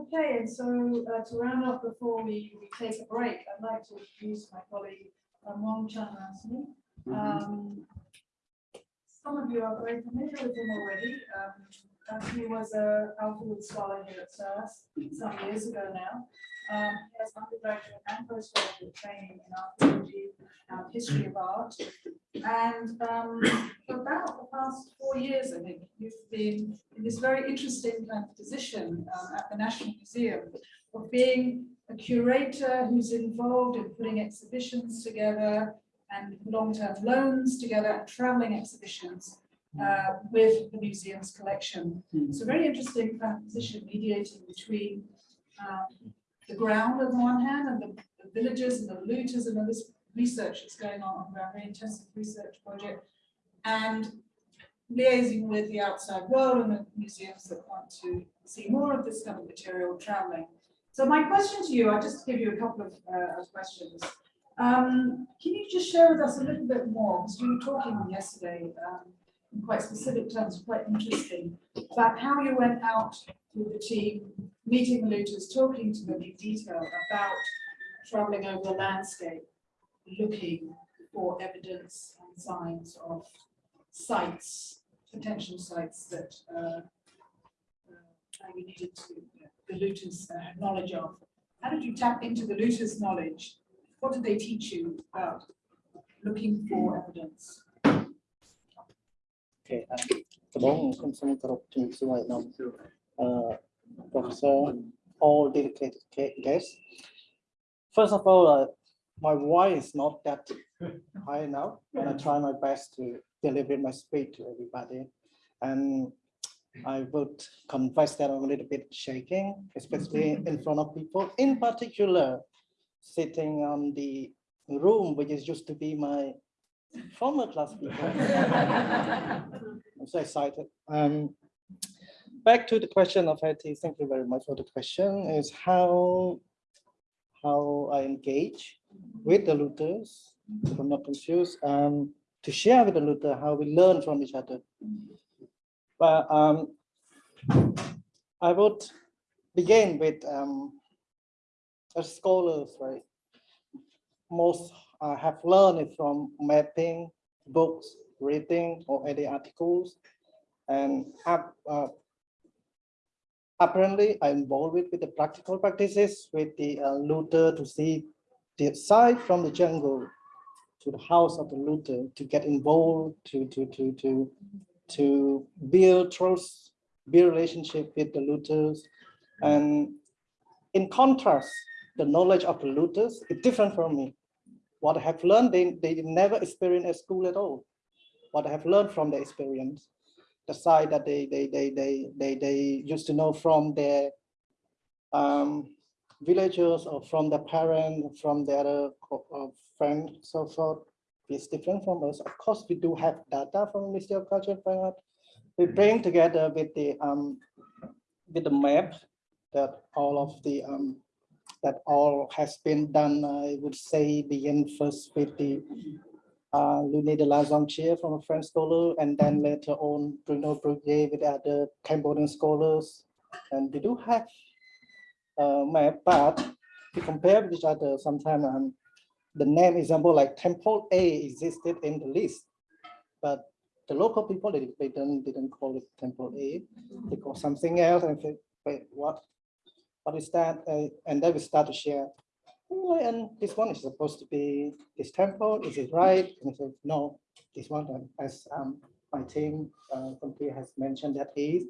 Okay, and so uh, to round up before we, we take a break, I'd like to introduce my colleague, uh, Wong Chan Asmi. Um, Some of you are very familiar with him already. Um, He was a Alphawood Scholar here at SOAS some years ago now. Um, He has undergraduate and postgraduate training in archaeology and history of art. And um, for about the past four years, I think, you've been in this very interesting kind of position um, at the National Museum of being a curator who's involved in putting exhibitions together and long-term loans together and traveling exhibitions uh, with the museum's collection. It's a very interesting kind of position mediating between um, the ground on the one hand and the the villages and the looters and all this research that's going on, a very intensive research project. And liaising with the outside world and the museums that want to see more of this kind of material traveling. So my question to you, I'll just give you a couple of uh, of questions. Um, can you just share with us a little bit more, because you were talking yesterday, um, in quite specific terms, quite interesting, about how you went out with the team, meeting the looters, talking to them in detail about traveling over the landscape, looking for evidence and signs of sites, potential sites that uh, uh, you needed to, the looters uh, knowledge of. How did you tap into the looters' knowledge? what did they teach you about looking for evidence? Okay, uh, from some of right now. Uh, professor, all dedicated guests. First of all, uh, my voice is not that high now, and I try my best to deliver my speech to everybody. And I would confess that I'm a little bit shaking, especially in front of people, in particular sitting on the room which is used to be my former class. I'm so excited. Um, back to the question of Hattie, thank you very much for the question, is how, how I engage with the looters, if I'm not confused, um, to share with the looter how we learn from each other. But um, I would begin with um, as scholars, right? Most uh, have learned it from mapping, books, reading, or any articles. And uh, apparently, I'm involved with, with the practical practices with the uh, looter to see the side from the jungle to the house of the looter to get involved, to to to to to build trust, build relationship with the looters. And in contrast, the knowledge of the looters is different from me. what I have learned, they, they never experience at school at all. What I have learned from their experience, the side that they, they, they, they, they, they used to know from their um, villagers or from their parents, from their uh, friends, so forth, is different from us. Of course, we do have data from Ministry of Culture Art. We bring together with the um, with the map that all of the um, that all has been done, I would say, begin first with the uh, Lunet de Lajonquière from a French scholar, and then later on Bruno Bruguier with other Cambodian scholars. And they do have a map, but to compare with each other, sometimes um, the name example like Temple A existed in the list, but the local people, they, they didn't, didn't call it Temple A, they call something else, and say, wait, what? What is that? Uh, and then we start to share. "Oh, And this one is supposed to be this temple, is it right? And I said, no, this one, as um, my team uh, has mentioned that is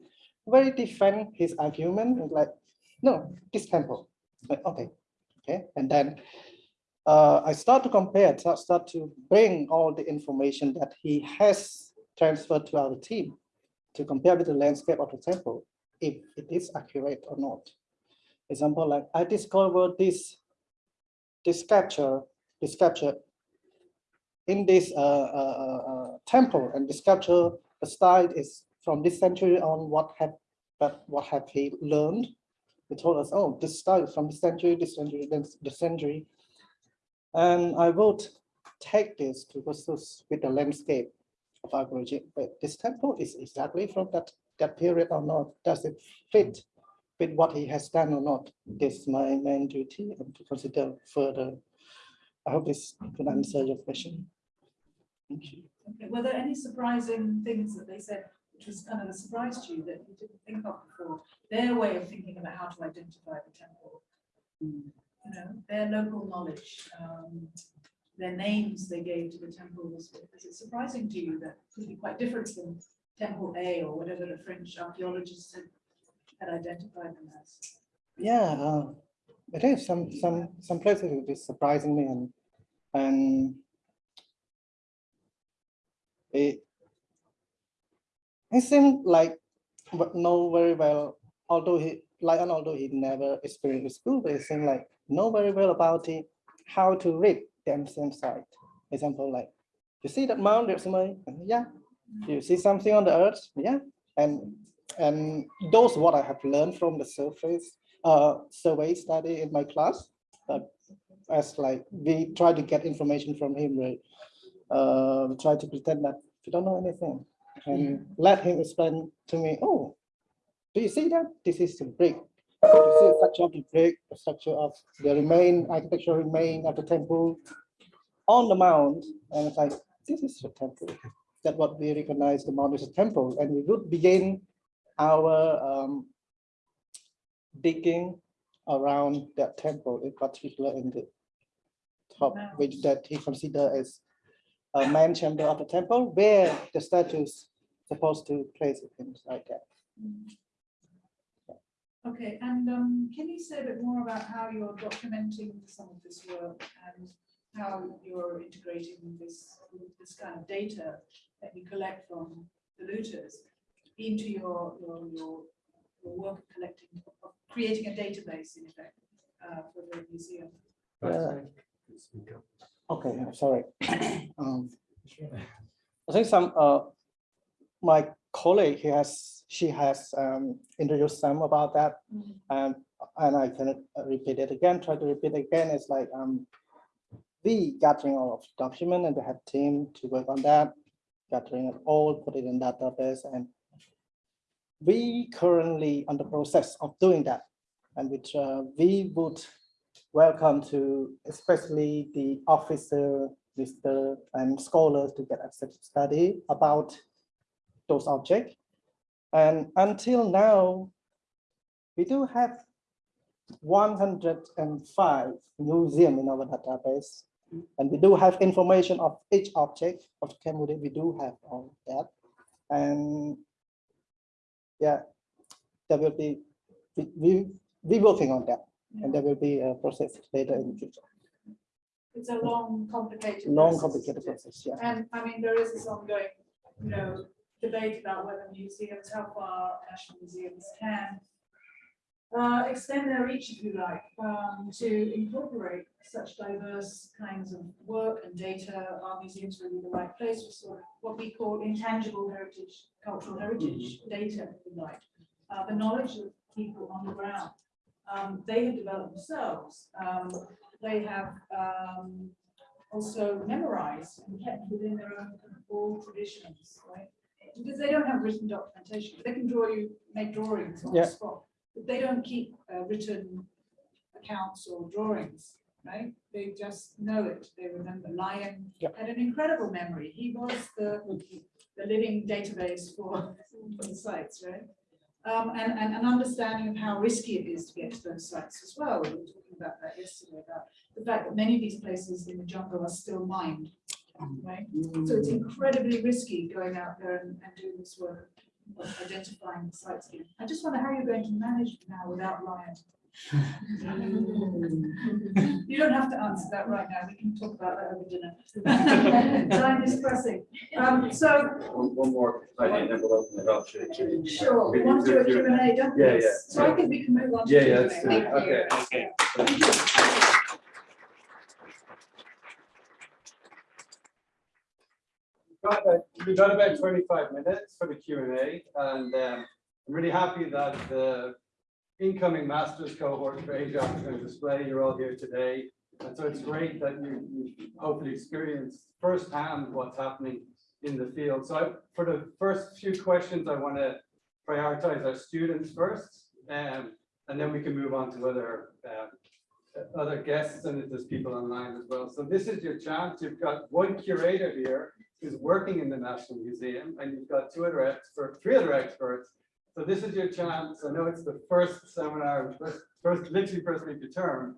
very defend his argument, like, no, this temple. Like, okay, okay, and then uh, I start to compare, start, start to bring all the information that he has transferred to our team to compare with the landscape of the temple, if it is accurate or not. Example, like I discovered this, this sculpture, this sculpture in this uh, uh, uh, uh, temple, and the sculpture, the style is from this century on. What have, but what have he learned? He told us, oh, this style is from this century, this century, the century. And I would take this to versus with the landscape of project, but this temple is exactly from that, that period or not? Does it fit with what he has done or not? This is my main duty and to consider further. I hope this could answer your question. Thank you. Okay, Were there any surprising things that they said, which was kind of a surprise to you that you didn't think of before? Their way of thinking about how to identify the temple. You know, their local knowledge, um, their names they gave to the temples. Is it surprising to you that could be quite different from Temple A or whatever the French archaeologists had, had them as? Yeah, uh, it is some, some, some places it is surprising me and, and it, it seemed like, but know very well, although he, like, and although he never experienced school, but it seemed like know very well about it, how to read them ancient site. Example, like, you see that mound, there's yeah. You see something on the earth, yeah. And, and those what I have learned from the surface, uh, survey study in my class. But as like, we try to get information from him, right? Uh, we try to pretend that we don't know anything and let him explain to me, oh, do you see that? This is the brick. You see the structure of the brick, the structure of the remain, architectural remain of the temple on the mount. And it's like, this is the temple. That's what we recognize the mount is a temple. And we would begin our um, digging around that temple, in particular in the top, Wow. which that he consider as a main chamber of the temple, where the statues supposed to place it like that. Okay, and um, can you say a bit more about how you're documenting some of this work and how you're integrating this, this kind of data that you collect from the looters into your, your, your, your work of collecting, of creating a database in effect uh, for the museum? Yeah. Okay, I'm sorry. Um, I think some, uh, my colleague, he has, she has um, introduced some about that. Mhm. And, and I can repeat it again, try to repeat again. It's like, um, we gathering all of document and we have team to work on that, gathering it all, put it in database and we currently on the process of doing that. And which uh, we would welcome to especially the officer, visitor and scholars to get access to study about those objects. And until now, we do have 105 museum in our database. And we do have information of each object of Cambodia. We do have all that. And yeah, there will be, we, we, we working on that. And there will be a process later in the future. it's a long, complicated. long process, complicated process, yeah. And I mean, there is this ongoing, you know, debate about whether museums, how far national museums can uh, extend their reach, if you like, um, to incorporate such diverse kinds of work and data. Are museums really the right place for sort of what we call intangible heritage, cultural heritage data, if you like? Uh, the knowledge of people on the ground. Um, they have developed themselves. Um, they have, um, also memorized and kept within their own oral traditions, right? Because they don't have written documentation, they can draw you, make drawings on the spot, they don't keep uh, written accounts or drawings, right? They just know it, they remember. Lion Yep. had an incredible memory, he was the, the living database for, for the sites, right? Um, and, and an understanding of how risky it is to get to those sites as well. We were talking about that yesterday, about the fact that many of these places in the jungle are still mined, right? So it's incredibly risky going out there and, and doing this work identifying the sites. I just wonder how you're going to manage now without lion. You don't have to answer that right now. We can talk about that over dinner. Time is pressing. Um, so, One, one more, I think, then we'll open it up to. to- sure, we want to do a Q and A, don't we? Yeah, yeah. So I think we can move on to Yeah, Q&A. do it. Thank you. Okay, okay. Got about- We've got about twenty-five minutes for the Q and and um, I'm really happy that the incoming masters cohort for going to display. You're all here today. And so it's great that you, you hopefully experienced firsthand what's happening in the field. So I- for the first few questions, I want to prioritize our students first. um, and then we can move on to other, um, other guests and there's people online as well. So this is your chance. You've got one curator here who's working in the National Museum and you've got two other experts, three other experts. So this is your chance. I know it's the first seminar, first, first, literally first week of term,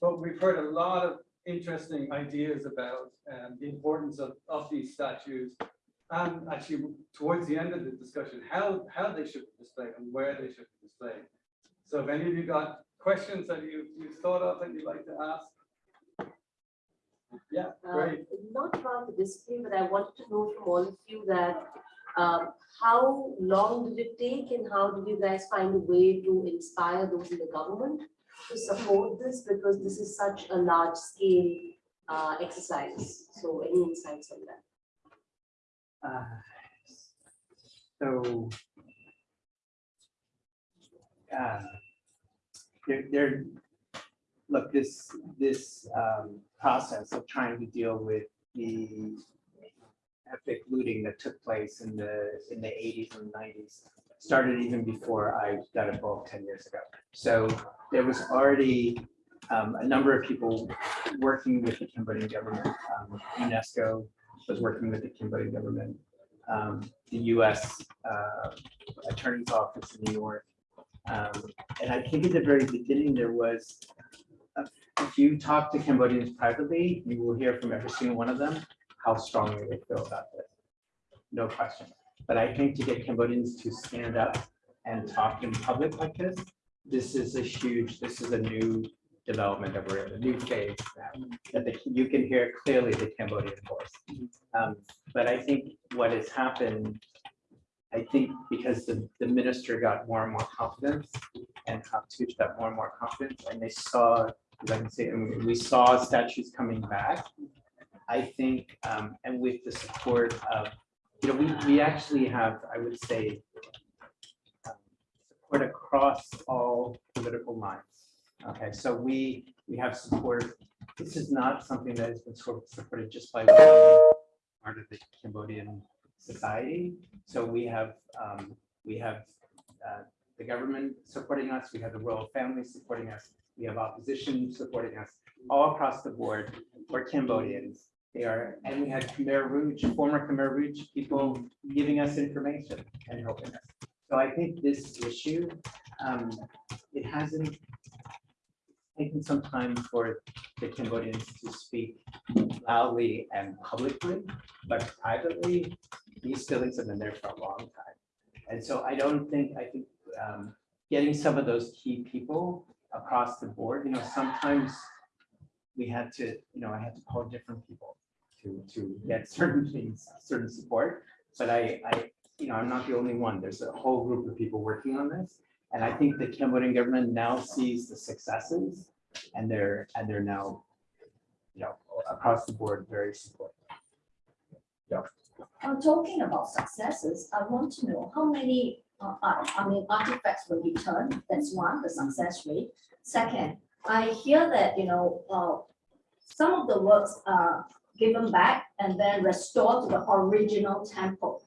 but we've heard a lot of interesting ideas about um, the importance of, of these statues. And actually, towards the end of the discussion, how, how they should be displayed and where they should be displayed. So if any of you got questions that you, you thought of that you'd like to ask? Yeah, Uh, great. Not about the display, but I wanted to know from all of you that um, how long did it take and how did you guys find a way to inspire those in the government to support this? Because this is such a large scale uh, exercise. So any insights on that? Uh, So. uh, There, there, look, this, this um, process of trying to deal with the epic looting that took place in the, in the eighties and nineties started even before I got involved ten years ago. So there was already um, a number of people working with the Cambodian government. Um, UNESCO was working with the Cambodian government. Um, the US uh, Attorney's Office in New York. Um, And I think at the very beginning, there was, if you talk to Cambodians privately, you will hear from every single one of them how strongly they feel about this. No question. But I think to get Cambodians to stand up and talk in public like this, this is a huge, this is a new development that we're in, a new phase. That the, you can hear clearly the Cambodian voice. Um, But I think what has happened, I think because the, the minister got more and more confidence and Touch got more and more confidence and they saw, I can say, we saw statues coming back. I think, um, and with the support of, you know, we, we actually have, I would say, um, support across all political lines. Okay, so we, we have support. This is not something that has been supported just by part of the Cambodian society. So we have, um, we have, uh, the government supporting us, we have the royal family supporting us, we have opposition supporting us, all across the board, we're Cambodians. They are, and we had Khmer Rouge, former Khmer Rouge people giving us information and helping us. So I think this issue, um, it hasn't taken some time for the Cambodians to speak loudly and publicly, but privately, these feelings have been there for a long time. And so I don't think, I think um, getting some of those key people across the board, you know, sometimes we had to, you know, I had to call different people to, to get certain things, certain support. But I, I, you know, I'm not the only one. There's a whole group of people working on this. And I think the Cambodian government now sees the successes and they're, and they're now, you know, across the board, very supportive. Yeah. Uh, talking about successes, I want to know how many, uh, I mean, artifacts were returned, that's one, the success rate. Second, I hear that, you know, uh, some of the works are given back and then restored to the original temple.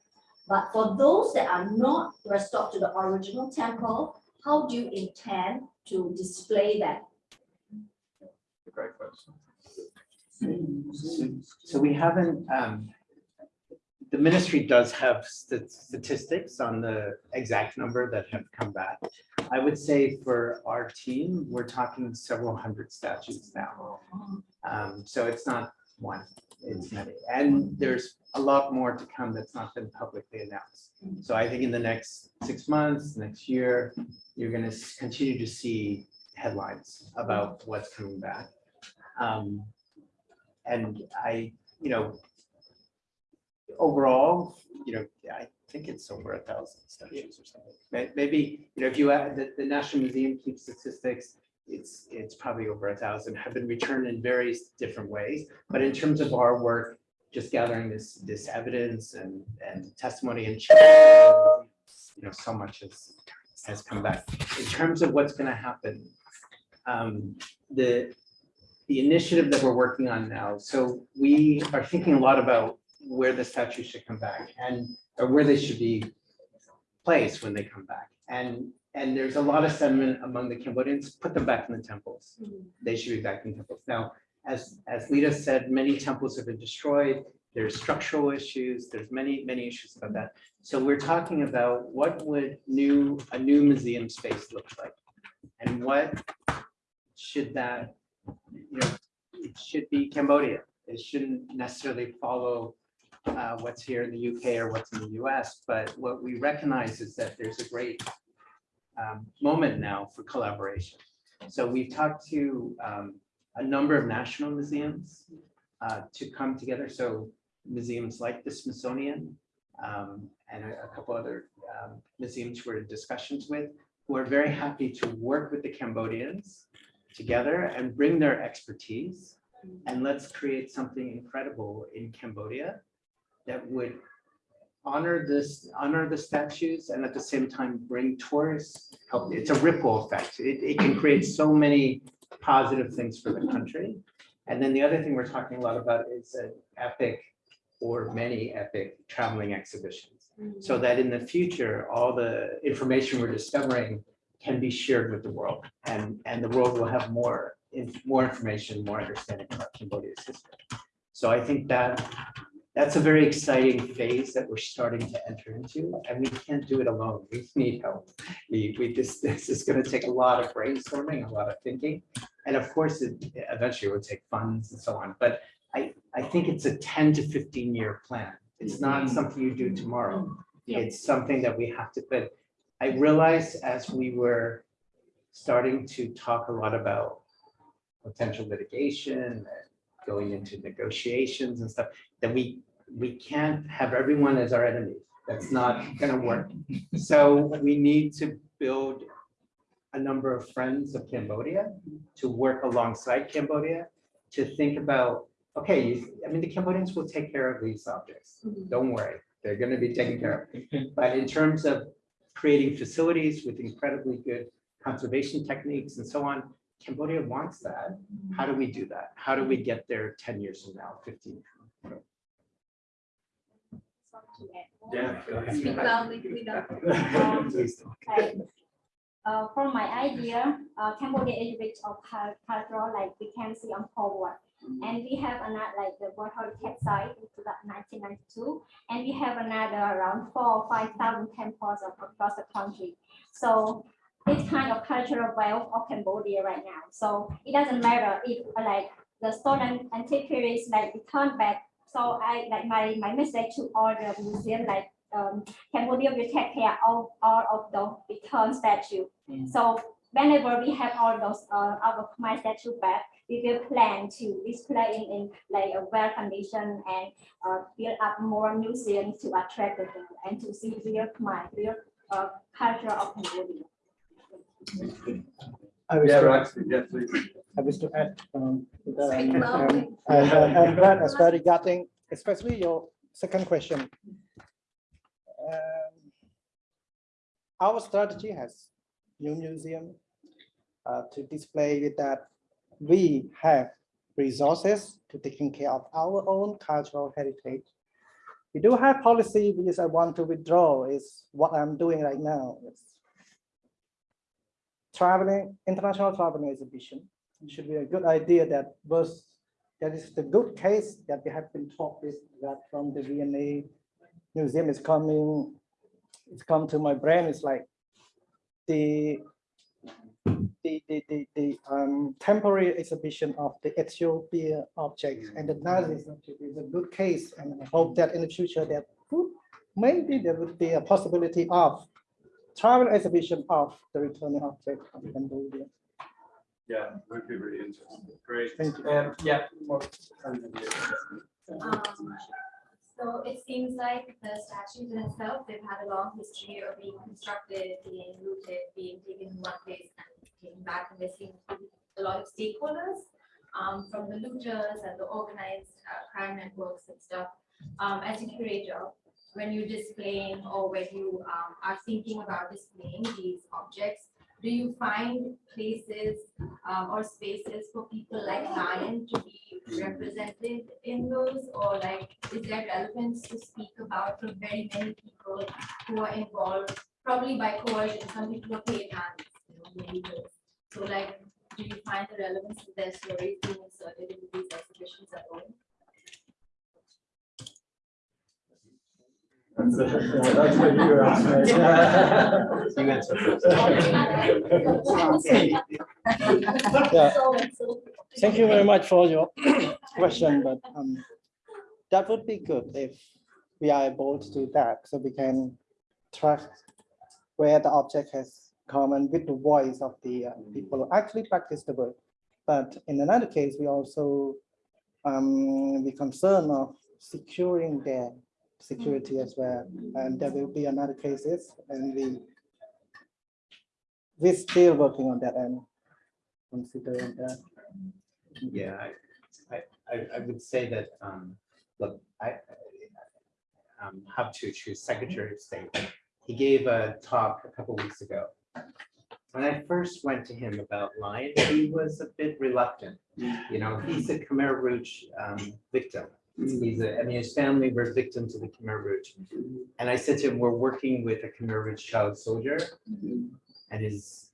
But for those that are not restored to the original temple, how do you intend to display that? Great question. So- So we haven't, um, the ministry does have st- statistics on the exact number that have come back. I would say for our team, we're talking several hundred statues now. Um, so it's not one, it's many. And there's a lot more to come that's not been publicly announced. So I think in the next six months, next year, you're gonna continue to see headlines about what's coming back. Um, and I, you know, overall, you know, I think it's over a thousand statues or something. Maybe, you know, if you add, the, the National Museum keeps statistics, it's, it's probably over a thousand, have been returned in various different ways. But in terms of our work, just gathering this, this evidence and, and testimony and you know, so much has, has come back. In terms of what's gonna happen, um, the, the initiative that we're working on now, so we are thinking a lot about where the statues should come back and, or where they should be placed when they come back. And, and there's a lot of sentiment among the Cambodians, put them back in the temples. Mm-hmm. They should be back in temples. Now, as, as Lita said, many temples have been destroyed. There's structural issues. There's many, many issues about that. So we're talking about what would new, a new museum space look like? And what should that, you know, it should be Cambodia. It shouldn't necessarily follow uh, what's here in the UK or what's in the US, but what we recognize is that there's a great um, moment now for collaboration. So we've talked to um, a number of national museums uh, to come together. So museums like the Smithsonian um, and a a couple other um, museums we're in discussions with, who are very happy to work with the Cambodians together and bring their expertise. And let's create something incredible in Cambodia that would honor this, honor the statues and at the same time bring tourists. help. It's a ripple effect. It, it can create so many positive things for the country. And then the other thing we're talking a lot about is an epic or many epic traveling exhibitions. Mm-hmm. So that in the future, all the information we're discovering can be shared with the world and, and the world will have more, in- more information, more understanding about Cambodia's history. So I think that that's a very exciting phase that we're starting to enter into, and we can't do it alone. We need help. We, we, this, this is gonna take a lot of brainstorming, a lot of thinking. And of course, it eventually will take funds and so on, but I, I think it's a ten to fifteen year plan. It's not mm-hmm. something you do tomorrow. Yeah. It's something that we have to, but I realized as we were starting to talk a lot about potential litigation and going into negotiations and stuff, that we, we can't have everyone as our enemy. That's not gonna work. So we need to build a number of friends of Cambodia to work alongside Cambodia to think about, okay, you- I mean, the Cambodians will take care of these objects. Mm-hmm. Don't worry, they're gonna be taken care of. But in terms of creating facilities with incredibly good conservation techniques and so on, Cambodia wants that. How do we do that? How do we get there ten years from now, fifteen? from now? Yeah. go ahead. Speak loudly, please. Please uh, from my idea, uh, Cambodia is rich of cul- cultural, like we can see on forward. And we have another, like the World Heritage Site in nineteen ninety-two, and we have another around four or five thousand temples across the country. So this kind of cultural wealth of Cambodia right now. So it doesn't matter if like the stolen antiquities like return back. So I, like my, my message to all the museum, like um, Cambodia will take care of all of those return statue. So whenever we have all those uh, our my statue back, we will plan to display in, in like a well condition and uh, build up more museums to attract the people and to see real my real uh, culture of Cambodia. I wish Yeah, to, Roxy, yeah, please. I wish to add, um, to the, Speak um, um, and, uh, and that as well regarding, especially your second question. Um, Our strategy has new museum uh, to display that we have resources to taking care of our own cultural heritage. We do have policy because I want to withdraw is what I'm doing right now. It's Traveling, international traveling exhibition It should be a good idea that was, that is the good case that we have been taught with that from the V&A museum is coming, it's come to my brain, it's like the the, the, the, the um, temporary exhibition of the Ethiopia objects and the Nazis object is a good case. And I hope that in the future that could- maybe there would be a possibility of travel exhibition of the returning object from Cambodia. Yeah, would be really interesting. Great. Thank you. Um, yeah. Um, So it seems like the statues in itself, they've had a long history of being constructed, being looted, being taken in one place and taken back, and there seems to be a lot of stakeholders. Um, from the looters and the organized uh, crime networks and stuff. Um, as a curator, when you're displaying or when you um are thinking about displaying these objects, do you find places um, or spaces for people like Lion to be represented in those? Or like, is there relevance to speak about from very many people who are involved, probably by coercion, some people are paid hands, you know, those. So like, do you find the relevance of their stories being inserted into these exhibitions at all? That's that's what you were asking. You answer first. Yeah. So, so Thank you very much for your question, but um, that would be good if we are able to do that, so we can track where the object has come and with the voice of the uh, people who actually practice the work. But in another case, we also um, be concerned of securing their security as well, and there will be another cases, and we we're still working on that end, considering that. Yeah, I, I, I, I would say that, um, look, I, um, Hab Touch, Secretary of State, he gave a talk a couple weeks ago. When I first went to him about Lion, he was a bit reluctant. You know, he's a Khmer Rouge, um, victim. He's a, I mean, his family were victims of the Khmer Rouge. And I said to him, we're working with a Khmer Rouge child soldier and his,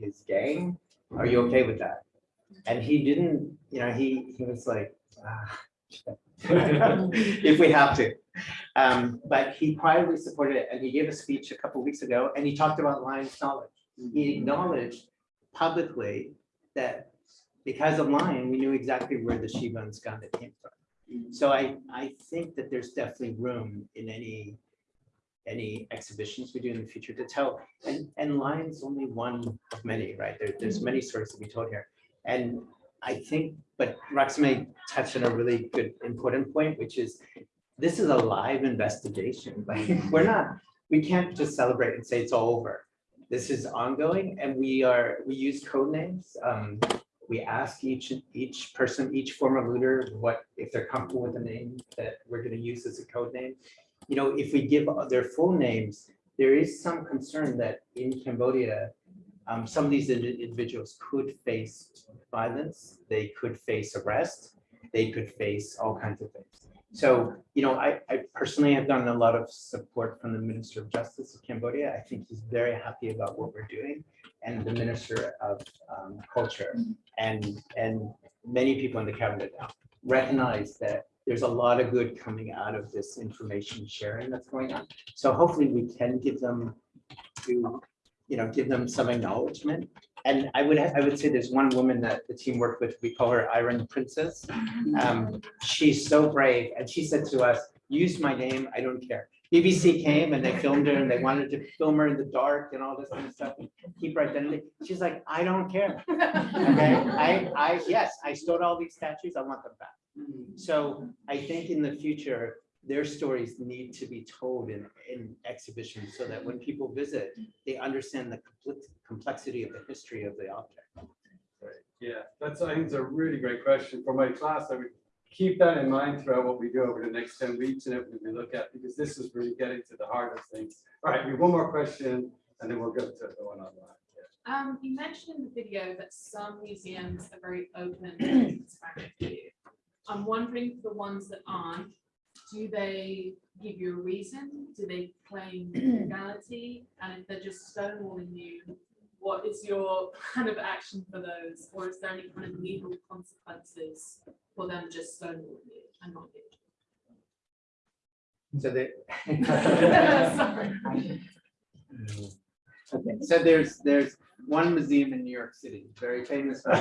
his gang. Are you okay with that? And he didn't, you know, he, he was like, ah, if we have to. Um, but he quietly supported it and he gave a speech a couple weeks ago and he talked about Lion's knowledge. He acknowledged publicly that because of Lion, we knew exactly where the Shiva and Skanda came from. So I, I think that there's definitely room in any, any exhibitions we do in the future to tell. And, and Lion's only one of many, right? There, there's many stories to be told here. And I think, but Roxanne touched on a really good important point, which is this is a live investigation. Like, we're not, we can't just celebrate and say it's all over. This is ongoing and we are, we use code names. Um, we ask each, each person, each former looter, what, if they're comfortable with the name that we're gonna use as a code name. You know, if we give their full names, there is some concern that in Cambodia, um, some of these individuals could face violence, they could face arrest, they could face all kinds of things. So, you know, I, I personally have gotten a lot of support from the Minister of Justice of Cambodia. I think he's very happy about what we're doing. And the Minister of um, Culture and, and many people in the cabinet now recognize that there's a lot of good coming out of this information sharing that's going on. So hopefully we can give them to, you know, give them some acknowledgement. And I would, I would say there's one woman that the team worked with, we call her Iron Princess. Um, she's so brave and she said to us, use my name, I don't care. BBC came and they filmed her and they wanted to film her in the dark and all this kind of stuff, keep her identity. She's like, I don't care. Okay, I, I, yes, I stole all these statues, I want them back. Mm. So I think in the future, their stories need to be told in, in exhibitions so that when people visit, they understand the complexity of the history of the object. Yeah, that's, I think it's a really great question. For my class, I would keep that in mind throughout what we do over the next ten weeks and everything we look at, because this is really getting to the heart of things. All right, we have one more question and then we'll go to the one online. Um, you mentioned in the video that some museums are very open and transparent to you. I'm wondering for the ones that aren't, do they give you a reason? Do they claim legality? And if they're just stonewalling you, what is your kind of action for those? Or is there any kind of legal consequences for them just stonewalling you and not you? So that. Sorry. Okay, so there's, there's one museum in New York City, very famous. There's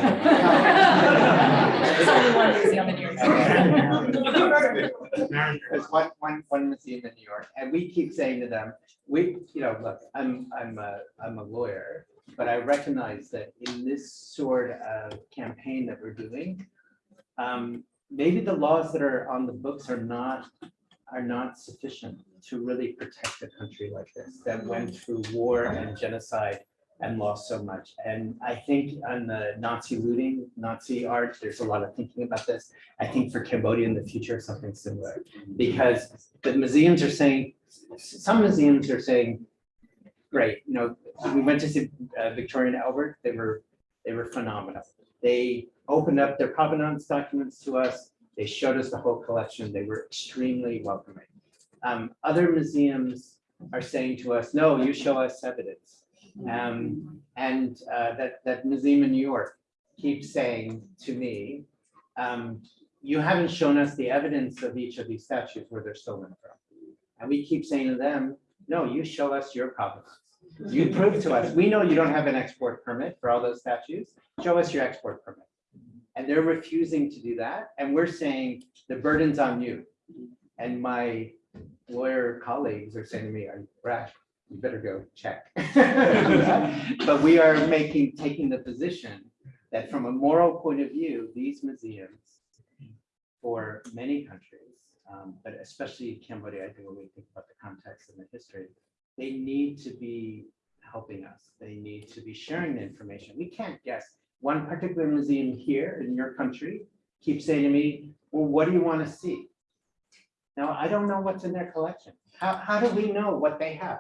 only one museum in New York City. There's one, one, one museum in New York, and we keep saying to them, we, you know, look, I'm, I'm a, I'm a lawyer, but I recognize that in this sort of campaign that we're doing, um, maybe the laws that are on the books are not, are not sufficient to really protect a country like this, that went through war and genocide and lost so much. And I think on the Nazi looting, Nazi art, there's a lot of thinking about this. I think for Cambodia in the future, something similar. Because the museums are saying, some museums are saying, great, you know, we went to see uh, Victoria and Albert, they were, they were phenomenal. They opened up their provenance documents to us. They showed us the whole collection. They were extremely welcoming. Um, other museums are saying to us, no, you show us evidence. Um, and uh, that, that museum in New York keeps saying to me, um, you haven't shown us the evidence of each of these statues where they're stolen from. And we keep saying to them, no, you show us your provenance. You prove to us, we know you don't have an export permit for all those statues, show us your export permit. And they're refusing to do that, and we're saying the burden's on you. And my lawyer colleagues are saying to me, "Are you rash, you better go check. But we are making, taking the position that from a moral point of view, these museums for many countries, um, but especially Cambodia, I think when we think about the context and the history, they need to be helping us. They need to be sharing the information. We can't guess. One particular museum here in your country keeps saying to me, well, what do you want to see? Now, I don't know what's in their collection. How, how do we know what they have?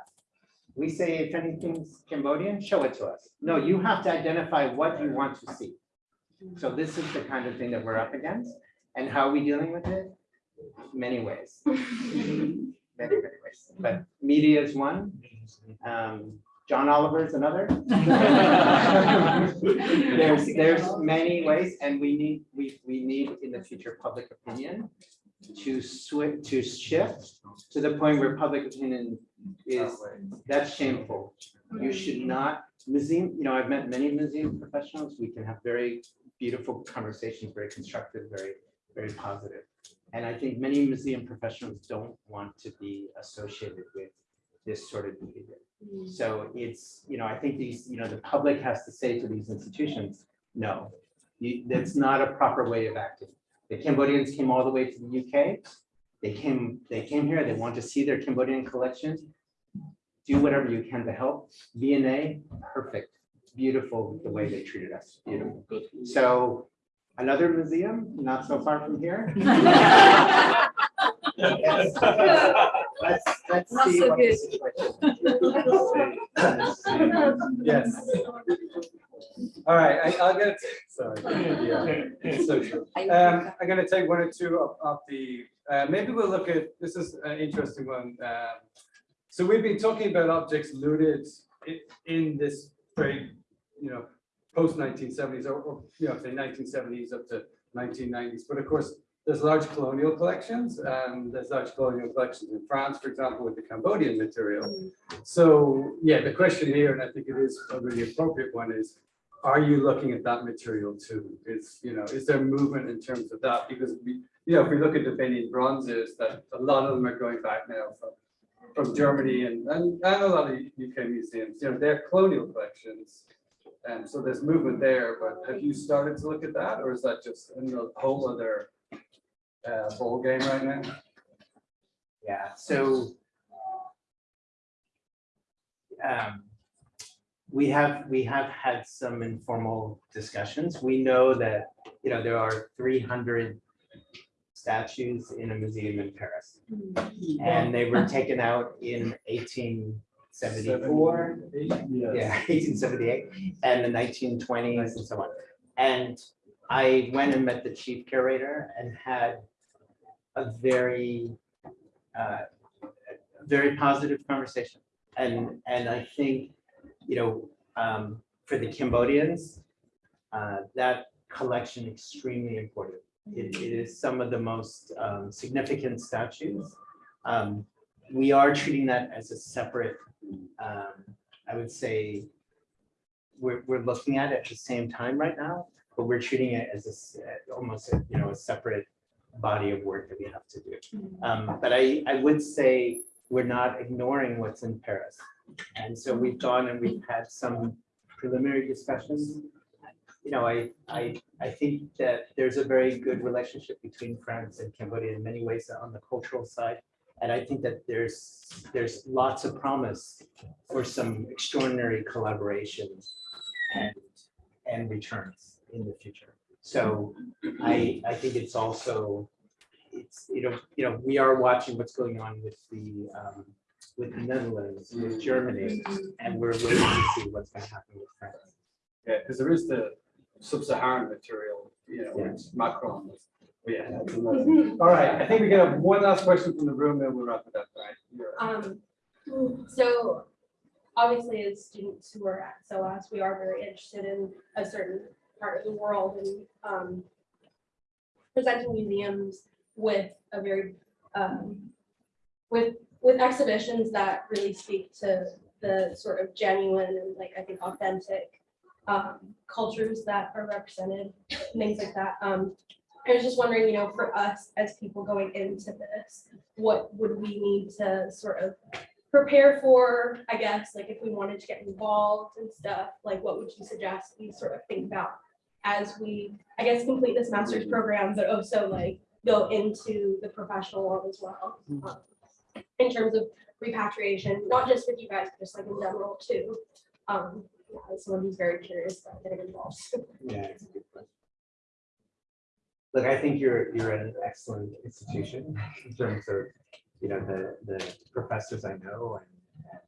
We say if anything's Cambodian, show it to us. No, you have to identify what you want to see. So this is the kind of thing that we're up against. And how are we dealing with it? Many ways. Many, many ways. But media is one. Um, John Oliver is another. There's, there's many ways and we need, we, we need in the future public opinion to switch, to shift to the point where public opinion is, that's shameful. You should not, museum, you know, I've met many museum professionals. We can have very beautiful conversations, very constructive, very, very positive. And I think many museum professionals don't want to be associated with this sort of behavior. Mm. So it's, you know, I think these, you know, the public has to say to these institutions, no, you, that's not a proper way of acting. The Cambodians came all the way to the UK. They came, they came here, they want to see their Cambodian collection. Do whatever you can to help. V&A, perfect, beautiful, the way they treated us, beautiful. So another museum, not so far from here. Yes. Let's, let's Not see so what the good. situation. Yes. All right, I, I'll get, sorry. Yeah, it's so true. Um, I'm gonna take one or two of, of the, uh, maybe we'll look at, this is an interesting one. Um, So we've been talking about objects looted in, in this very, you know, post nineteen seventies or, or, you know, say nineteen seventies up to nineteen nineties. But of course, there's large colonial collections, um, there's large colonial collections in France, for example, with the Cambodian material. So, yeah, the question here, and I think it is a really appropriate one, is are you looking at that material too? Is, you know, is there movement in terms of that? Because we, you know, if we look at the Benin bronzes, that a lot of them are going back now from from Germany and, and and a lot of UK museums, you know, their colonial collections. And so there's movement there, but have you started to look at that, or is that just in a whole other uh, ball game right now? Yeah, so. um, We have, we have had some informal discussions. We know that, you know, there are three hundred statues in a museum in Paris. And they were taken out in eighteen seventy-four, yeah, eighteen seventy-eight, and the nineteen twenties and so on. And I went and met the chief curator and had a very, uh, very positive conversation. And, and I think, you know, um, for the Cambodians, uh, that collection extremely important. It, it is some of the most, um, significant statues. Um, we are treating that as a separate, um, I would say, we're, we're looking at it at the same time right now, but we're treating it as a, uh, almost, a, you know, a separate body of work that we have to do. Um, but I, I would say we're not ignoring what's in Paris. And so we've gone and we've had some preliminary discussions. You know, I, I, I think that there's a very good relationship between France and Cambodia in many ways on the cultural side. And I think that there's, there's lots of promise for some extraordinary collaborations and, and returns in the future. So I, I think it's also, it's, you know, you know, we are watching what's going on with the, um, with the Netherlands, with Germany, and we're waiting to see what's gonna happen with France. Yeah, because there is the sub-Saharan material, you know, Yeah. Macron was. Yeah, that's another- All right, I think we can have one last question from the room, then we'll wrap it up, right? You're- Um, so obviously as students who are at SOAS, we are very interested in a certain part of the world and, um, presenting museums with a very, um, with, with exhibitions that really speak to the sort of genuine and like, I think authentic, um, cultures that are represented, things like that. Um, I was just wondering, you know, for us as people going into this, what would we need to sort of prepare for, I guess, like if we wanted to get involved and stuff, like what would you suggest we sort of think about as we, I guess, complete this master's program, but also like go into the professional world as well? um, In terms of repatriation, not just with you guys, but just like in general too. Um, yeah, someone who's very curious about getting involved. Yeah. it's a good question. Look, I think you're, you're at an excellent institution in terms of, you know, the, the professors I know and and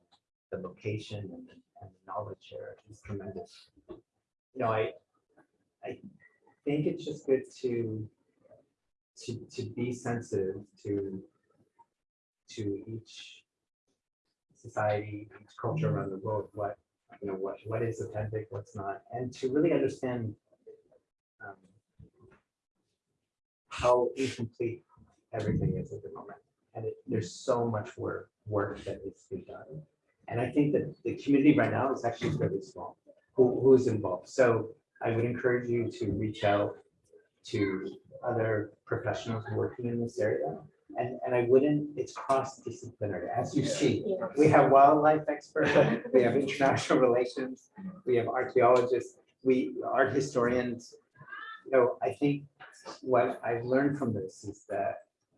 the location and the and the knowledge here is tremendous. You know, I, I think it's just good to, to, to be sensitive to, to each society, each culture around the world, what, you know, what, what is authentic, what's not, and to really understand um, how incomplete everything is at the moment. And it, there's so much work, work that needs to be done. And I think that the community right now is actually fairly small, who, who's involved. So I would encourage you to reach out to other professionals working in this area. And, and I wouldn't, it's cross-disciplinary, as you see. We have wildlife experts, we have international relations, we have archaeologists, we, art historians. You know, I think what I've learned from this is that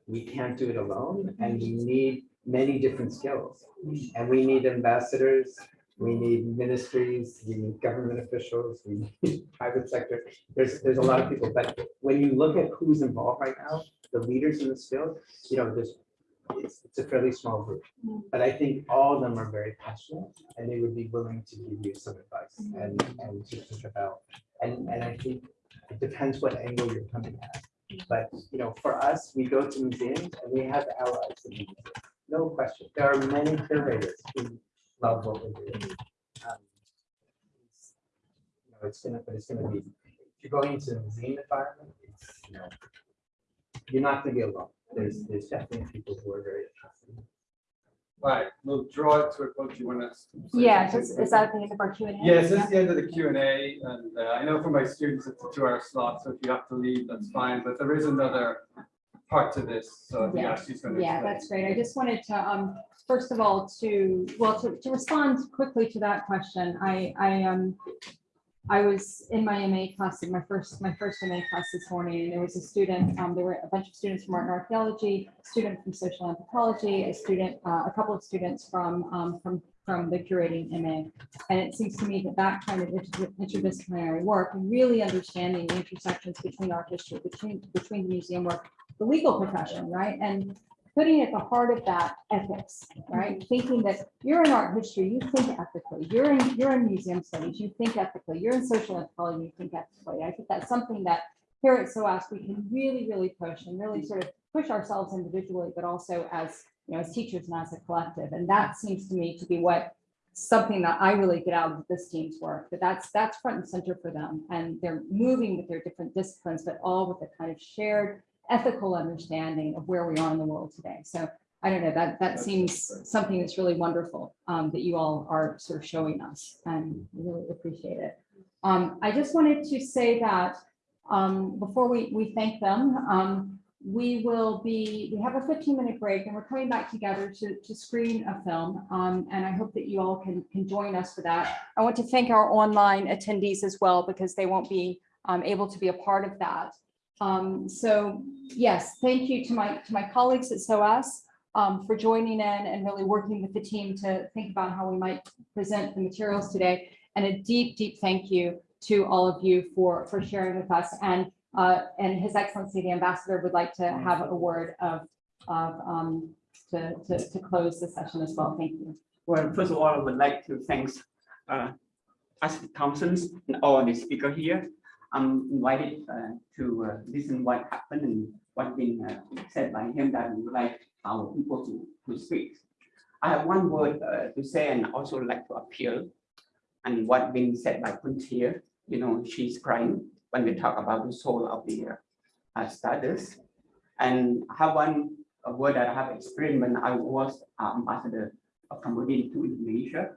we can't do it alone and we mhm. need many different skills. Mm. And we need ambassadors, we need ministries, we need government officials, we need private sector. There's, there's a lot of people, but when you look at who's involved right now, the leaders in this field, you know, there's, it's, it's a fairly small group. Mm. But I think all of them are very passionate and they would be willing to give you some advice and, mm. and to think about. And, and I think depends what angle you're coming at. But, you know, for us, we go to museums and we have allies in the museum. No question. There are many curators who love what we do. Um, You know, it's gonna, but it's gonna be, if you're going into a museum environment, it's, you know, you're not gonna be alone. There's, there's definitely people who are very interested. Right, we'll draw it to a close. You want to? Yeah, is, is that the end of our Q and A? Yes, this is the end of the Q and A, and uh, I know for my students, it's a two-hour slot, so if you have to leave, that's fine, but there is another part to this, so think Yeah. Ashley's gonna. Yeah, explain. that's great. I just wanted to, um, first of all, to, well, to, to respond quickly to that question, I, I, um, I was in my MA class, in my first, my first MA class this morning, and there was a student, um, there were a bunch of students from art and archaeology, a student from social anthropology, a student, uh, a couple of students from, um, from, from the curating MA. And it seems to me that that kind of interdisciplinary work, really understanding the intersections between art history, between, between the museum work, the legal profession, right? And putting at the heart of that ethics, right? Thinking that you're in art history, you think ethically. You're in, you're in museum studies, you think ethically. You're in social anthropology, you think ethically. I think that's something that here at SOAS, we can really, really push and really sort of push ourselves individually, but also as, you know, as teachers and as a collective. And that seems to me to be what something that I really get out of this team's work, that that's, that's front and center for them. And they're moving with their different disciplines, but all with a kind of shared ethical understanding of where we are in the world today. So I don't know, that, that seems something that's really wonderful um, that you all are sort of showing us and we really appreciate it. Um, I just wanted to say that um, before we, we thank them, um, we will be, we have a 15 minute break and we're coming back together to, to screen a film. Um, and I hope that you all can, can join us for that. I want to thank our online attendees as well because they won't be um, able to be a part of that. Um, so yes, thank you to my, to my colleagues at SOAS um, for joining in and really working with the team to think about how we might present the materials today. And a deep, deep thank you to all of you for, for sharing with us. And, uh, and His Excellency, the Ambassador would like to have a word of, of, um, to, to, to close the session as well. Thank you. Well, first of all, I would like to thank uh, Thompson and all the speaker here. I'm invited uh, to uh, listen what happened and what's been uh, said by him that we would like our people to, to speak. I have one word to say and also like to appeal and what been said by Kuntia, you know, she's crying when we talk about the soul of the uh, status. And I have one word that I have experienced when I was ambassador of Cambodia to Indonesia.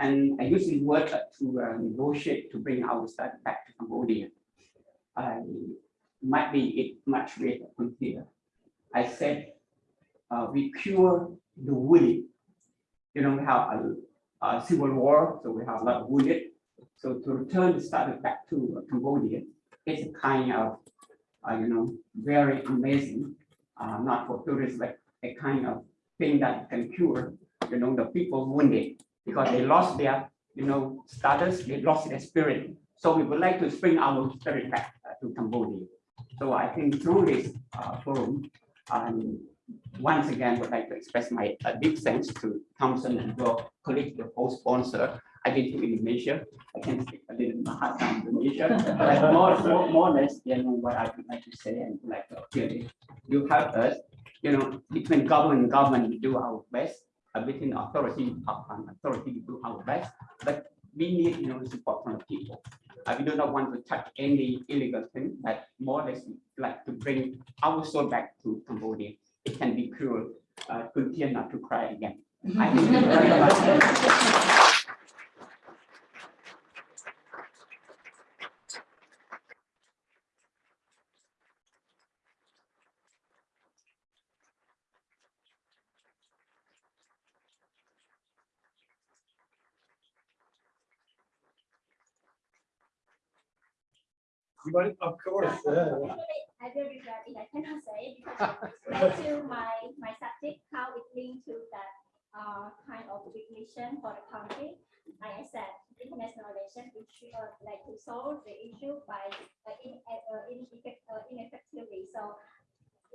And I usually work to uh, negotiate to bring our staff back to Cambodia. I might be it much later from here. I said, uh, we cure the wounded. You know, we have a, a civil war, so we have a lot of wounded. So to return the status back to Cambodia, it's a kind of, uh, you know, very amazing, uh, not for tourists, but a kind of thing that can cure, you know, the people wounded because they lost their, you know, status, they lost their spirit. So we would like to bring our spirit back uh, to Cambodia. So I think through this uh, forum, um, once again, would like to express my uh, deep thanks to Thompson and your colleague, the co-sponsor. I've to Indonesia. I can speak a little on Indonesia, but more, more, more or less, you know, what I would like to say and like to appeal you help us, you know, between government and government, we do our best uh, between authority and authority we do our best, but we need you know support from the people. Uh, we do not want to touch any illegal thing, but more or less like to bring our soul back to Cambodia. It can be cruel Uh, continue not to cry again. I thank you very much. Of course, yeah. I will regret it, I cannot say it because it's to my, my subject, how it linked to that uh, kind of recognition for the country. Like I said, international relations issue, uh, like to solve the issue by uh, in, uh, in, uh, ineffectively. So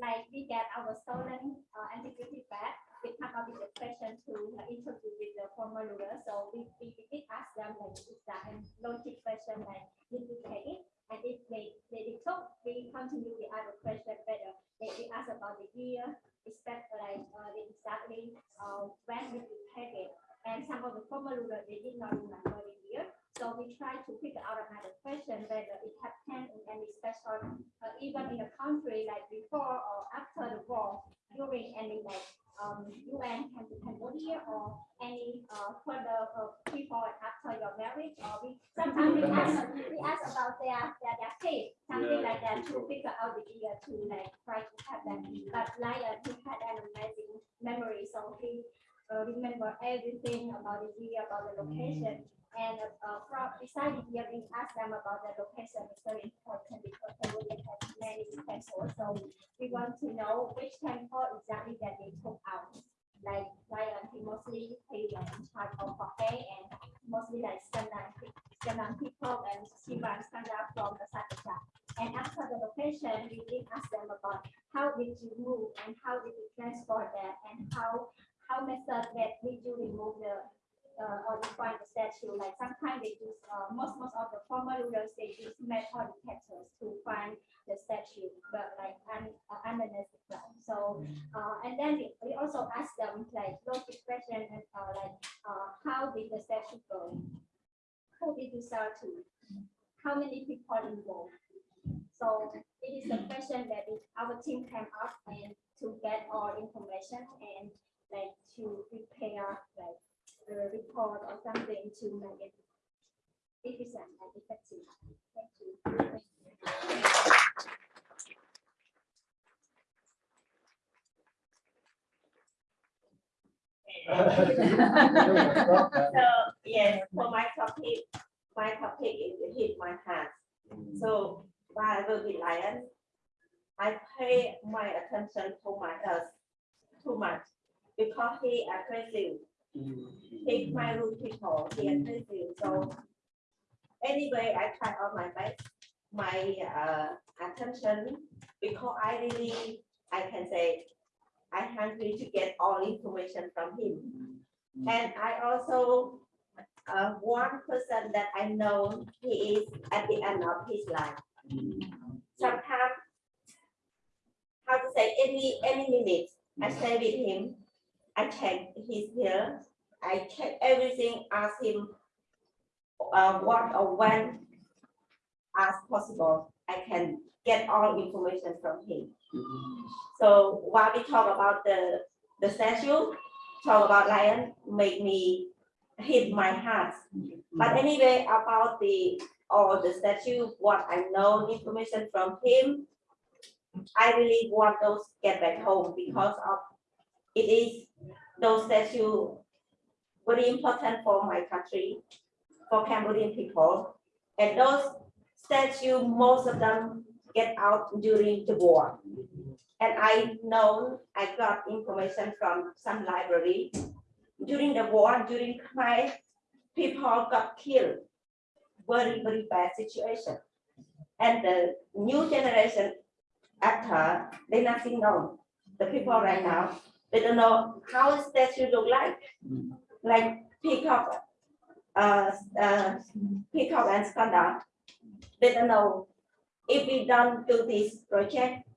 like we get our stolen uh, antiquity back, we come up with a question to uh, interview with the former ruler. So we, we, we ask them like, is that a logic question like, did we take it? And if they, they they took, we continue the other question better. They, they ask about the year, expect like, uh, the exactly, uh, when we take it? And some of the former ruler, they did not remember the year. So we try to figure out another question, whether it happened in any special, uh, even in a country like before or after the war, during any like um, UN came to Cambodia or any uh, further uh, people after your marriage or we sometimes we ask we ask about their their, their case something Yeah, like that to figure out the year to like try to have that but Lion he had an amazing memory so he uh, remember everything about the year about the location and uh, from beside year we ask them about the location it's very important because Cambodia has many temples so we want to know which temple exactly that they took out like Lion, he mostly he was in charge of and mostly like Skandan, Skandan people and Sivan Skanda from the Satya. And after the location, we did ask them about how did you move and how did you transport that and how, how method that did you remove the uh, or define the statue, like sometimes they use, uh, most, most of the former rulers, they use metal detectors to find the statue, but like un, uh, underneath the ground. So uh, and then we, we also ask them like logic question and uh, like uh, how did the statue go? Who did you sell to? How many people involved? So it is a question that our team came up and to get all information and like to prepare like a report or something to make it efficient and effective. Thank you. So, yes, for my topic, my topic is to hit my heart. Mm. So while I will be lion, I pay my attention to my health too much because he aggressive. He my rude people, he aggressive. So anyway, I try all my best, my uh, attention because I really, I can say, I hungry to get all information from him. And I also, uh, one person that I know, he is at the end of his life. Sometimes, how to say, any, any minute, I stay with him, I check his here, I check everything, ask him, uh, what or when as possible, I can get all information from him. So while we talk about the, the statue, talk about lion, make me hit my heart. But anyway, about the, or the statue, what I know information from him, I really want those get back home because of, it is those statue very important for my country, for Cambodian people. And those statue, most of them get out during the war. And I know I got information from some library. During the war, during Khmer, people got killed. Very, very bad situation. And the new generation after, they nothing know. The people right now, they don't know how statue look like. Like peacock, uh, uh, peacock and skanda. They don't know. If we don't do this project,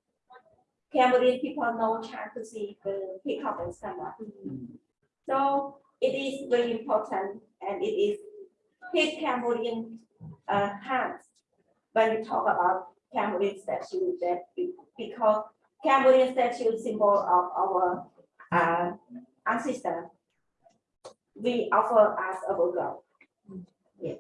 Cambodian people no chance to see the peacock and skanda. So it is very important and it is hit Cambodian uh, hands when we talk about Cambodian statue that because Cambodian statue is symbol of our uh, assistance we offer us a program. Yes.